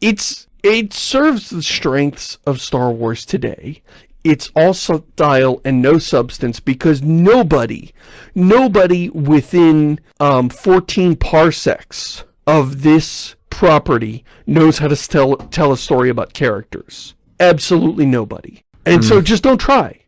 B: it's it serves the strengths of Star Wars today. It's all style and no substance because nobody, nobody within um, 14 parsecs of this property knows how to tell, tell a story about characters. Absolutely nobody. And mm. so hmm. just don't try.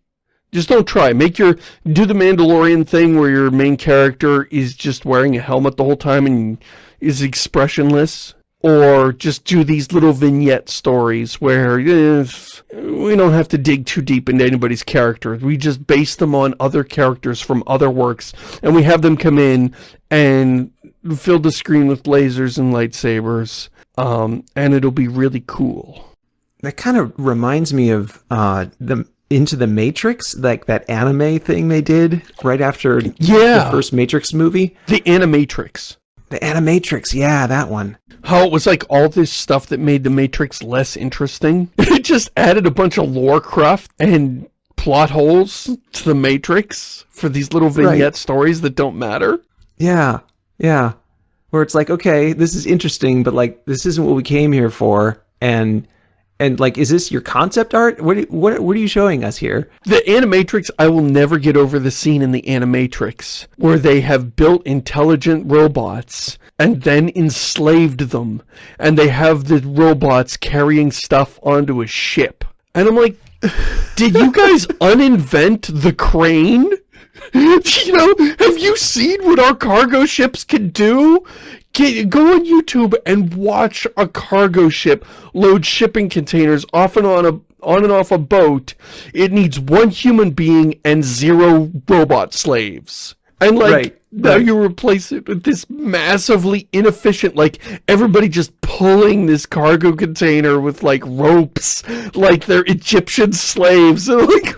B: Just don't try. Make your, do the Mandalorian thing where your main character is just wearing a helmet the whole time and is expressionless. Or just do these little vignette stories where eh, we don't have to dig too deep into anybody's character. We just base them on other characters from other works. And we have them come in and fill the screen with lasers and lightsabers, um, and it'll be really cool.
A: That kind of reminds me of uh, the Into the Matrix, like that anime thing they did right after
B: yeah.
A: the first Matrix movie.
B: The Animatrix.
A: The Animatrix, yeah, that one.
B: How it was like all this stuff that made the Matrix less interesting. *laughs* it just added a bunch of lore cruft and plot holes to the Matrix for these little vignette right. stories that don't matter.
A: Yeah, yeah. Where it's like, okay, this is interesting, but like, this isn't what we came here for. And, and like, is this your concept art? What, what, what are you showing us here?
B: The Animatrix, I will never get over the scene in the Animatrix where they have built intelligent robots and then enslaved them. And they have the robots carrying stuff onto a ship. And I'm like, *sighs* did you guys *laughs* uninvent the crane? *laughs* you know, have you seen what our cargo ships can do? Get, go on YouTube and watch a cargo ship load shipping containers off and on a on and off a boat. It needs one human being and zero robot slaves. And like
A: Right,
B: now
A: right.
B: you replace it with this massively inefficient, like everybody just pulling this cargo container with like ropes, like they're Egyptian slaves. *laughs* And like?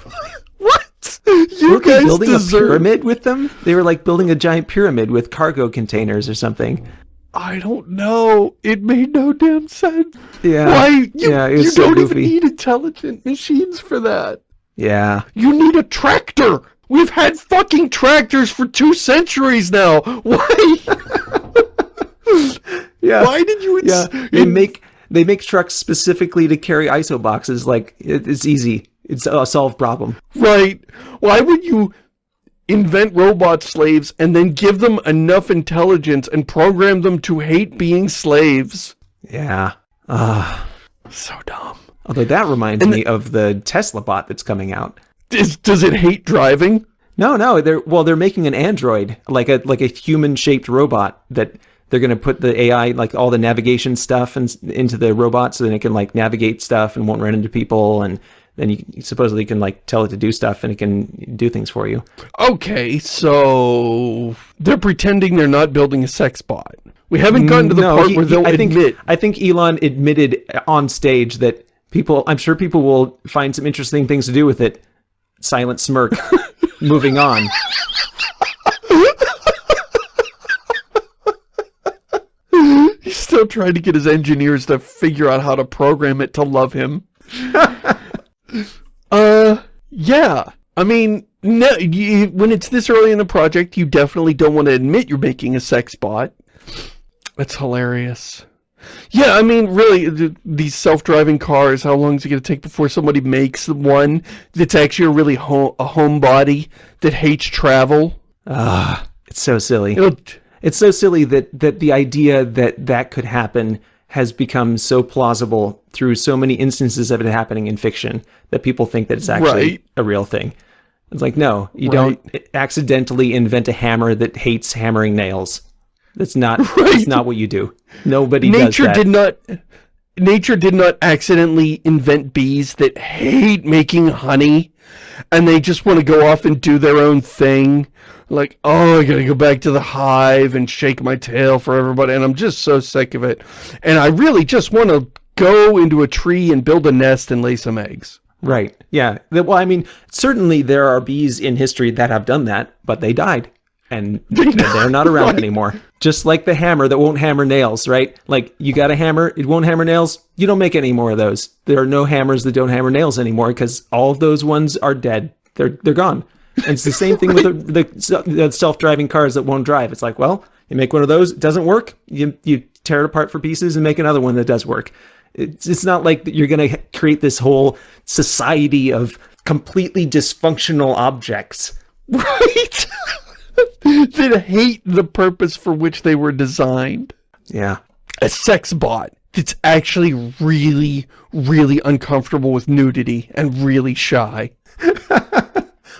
B: *laughs* You
A: they
B: guys
A: building
B: deserve.
A: a pyramid with them? They were like building a giant pyramid with cargo containers or something.
B: I don't know. It made no damn sense.
A: Yeah.
B: Why? You,
A: yeah, it was
B: you
A: so
B: don't
A: goofy.
B: even need intelligent machines for that.
A: Yeah.
B: You need a tractor. We've had fucking tractors for two centuries now. *laughs* Why? *laughs*
A: Yeah.
B: Why did you?
A: Yeah. They make they make trucks specifically to carry ISO boxes. Like it, it's easy. It's a solved problem.
B: Right. Why would you invent robot slaves and then give them enough intelligence and program them to hate being slaves?
A: Yeah. Ah. *sighs*
B: So dumb.
A: although that reminds
B: And
A: me of the Tesla bot that's coming out.
B: Does, does it hate driving?
A: No, no, they're well, they're making an android, like a like a human-shaped robot that they're going to put the AI, like all the navigation stuff, and into the robot, so then it can like navigate stuff and won't run into people, and then you supposedly can like tell it to do stuff, and it can do things for you.
B: Okay, so they're pretending they're not building a sex bot. We haven't gotten to the
A: No,
B: part
A: he-
B: where they'll
A: I think,
B: admit.
A: I think Elon admitted on stage that people, I'm sure people will find some interesting things to do with it. Silent smirk. *laughs* Moving on.
B: He's still trying to get his engineers to figure out how to program it to love him. *laughs* uh, yeah. I mean, no, you, when it's this early in the project, you definitely don't want to admit you're making a sex bot. That's hilarious. Yeah, I mean, really, th these self-driving cars, how long is it going to take before somebody makes one that's actually a really ho a homebody that hates travel?
A: Ah, it's so silly.
B: Know,
A: It's so silly that that the idea that that could happen has become so plausible through so many instances of it happening in fiction that people think that it's actually
B: Right.
A: a real thing. It's like no, you
B: Right.
A: don't accidentally invent a hammer that hates hammering nails. That's not *laughs*
B: Right.
A: that's not what you do. Nobody
B: nature
A: does that.
B: did not nature did not accidentally invent bees that hate making honey and they just want to go off and do their own thing like oh i gotta go back to the hive and shake my tail for everybody and i'm just so sick of it and i really just want to go into a tree and build a nest and lay some eggs
A: Right. Yeah. Well, I mean, certainly there are bees in history that have done that, but they died. And *laughs* they're not around
B: Right.
A: anymore. Just like the hammer that won't hammer nails, right? Like you got a hammer, it won't hammer nails. You don't make any more of those. There are no hammers that don't hammer nails anymore because all of those ones are dead. They're they're gone. And it's the same thing with the, the, the self-driving cars that won't drive. It's like, well, you make one of those, it doesn't work. You you tear it apart for pieces and make another one that does work. It's, it's not like you're going to create this whole society of completely dysfunctional objects. *laughs*
B: right *laughs* that hate the purpose for which they were designed
A: Yeah.
B: a sex bot that's actually really, really uncomfortable with nudity and really shy. *laughs*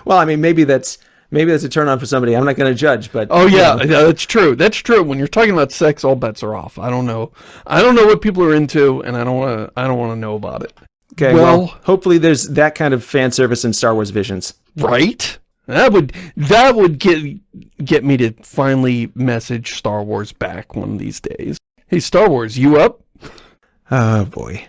A: Well, I mean, maybe that's maybe that's a turn on for somebody. I'm not going to judge, but
B: Oh yeah,
A: you know,
B: yeah, that's true. That's true. When you're talking about sex, all bets are off. I don't know. I don't know what people are into, and I don't want to. I don't want to know about it.
A: okay. Well,
B: well-
A: hopefully there's that kind of fan service in Star Wars Visions.
B: Right? That would that would get get me to finally message Star Wars back one of these days. Hey, Star Wars, you up?
A: Oh boy.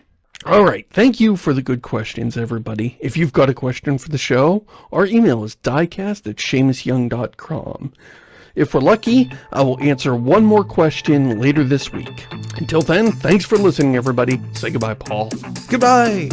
B: All right. Thank you for the good questions, everybody. If you've got a question for the show, our email is diecast at ShamusYoung.com. If we're lucky, I will answer one more question later this week. Until then, thanks for listening, everybody. Say goodbye, Paul.
A: Goodbye.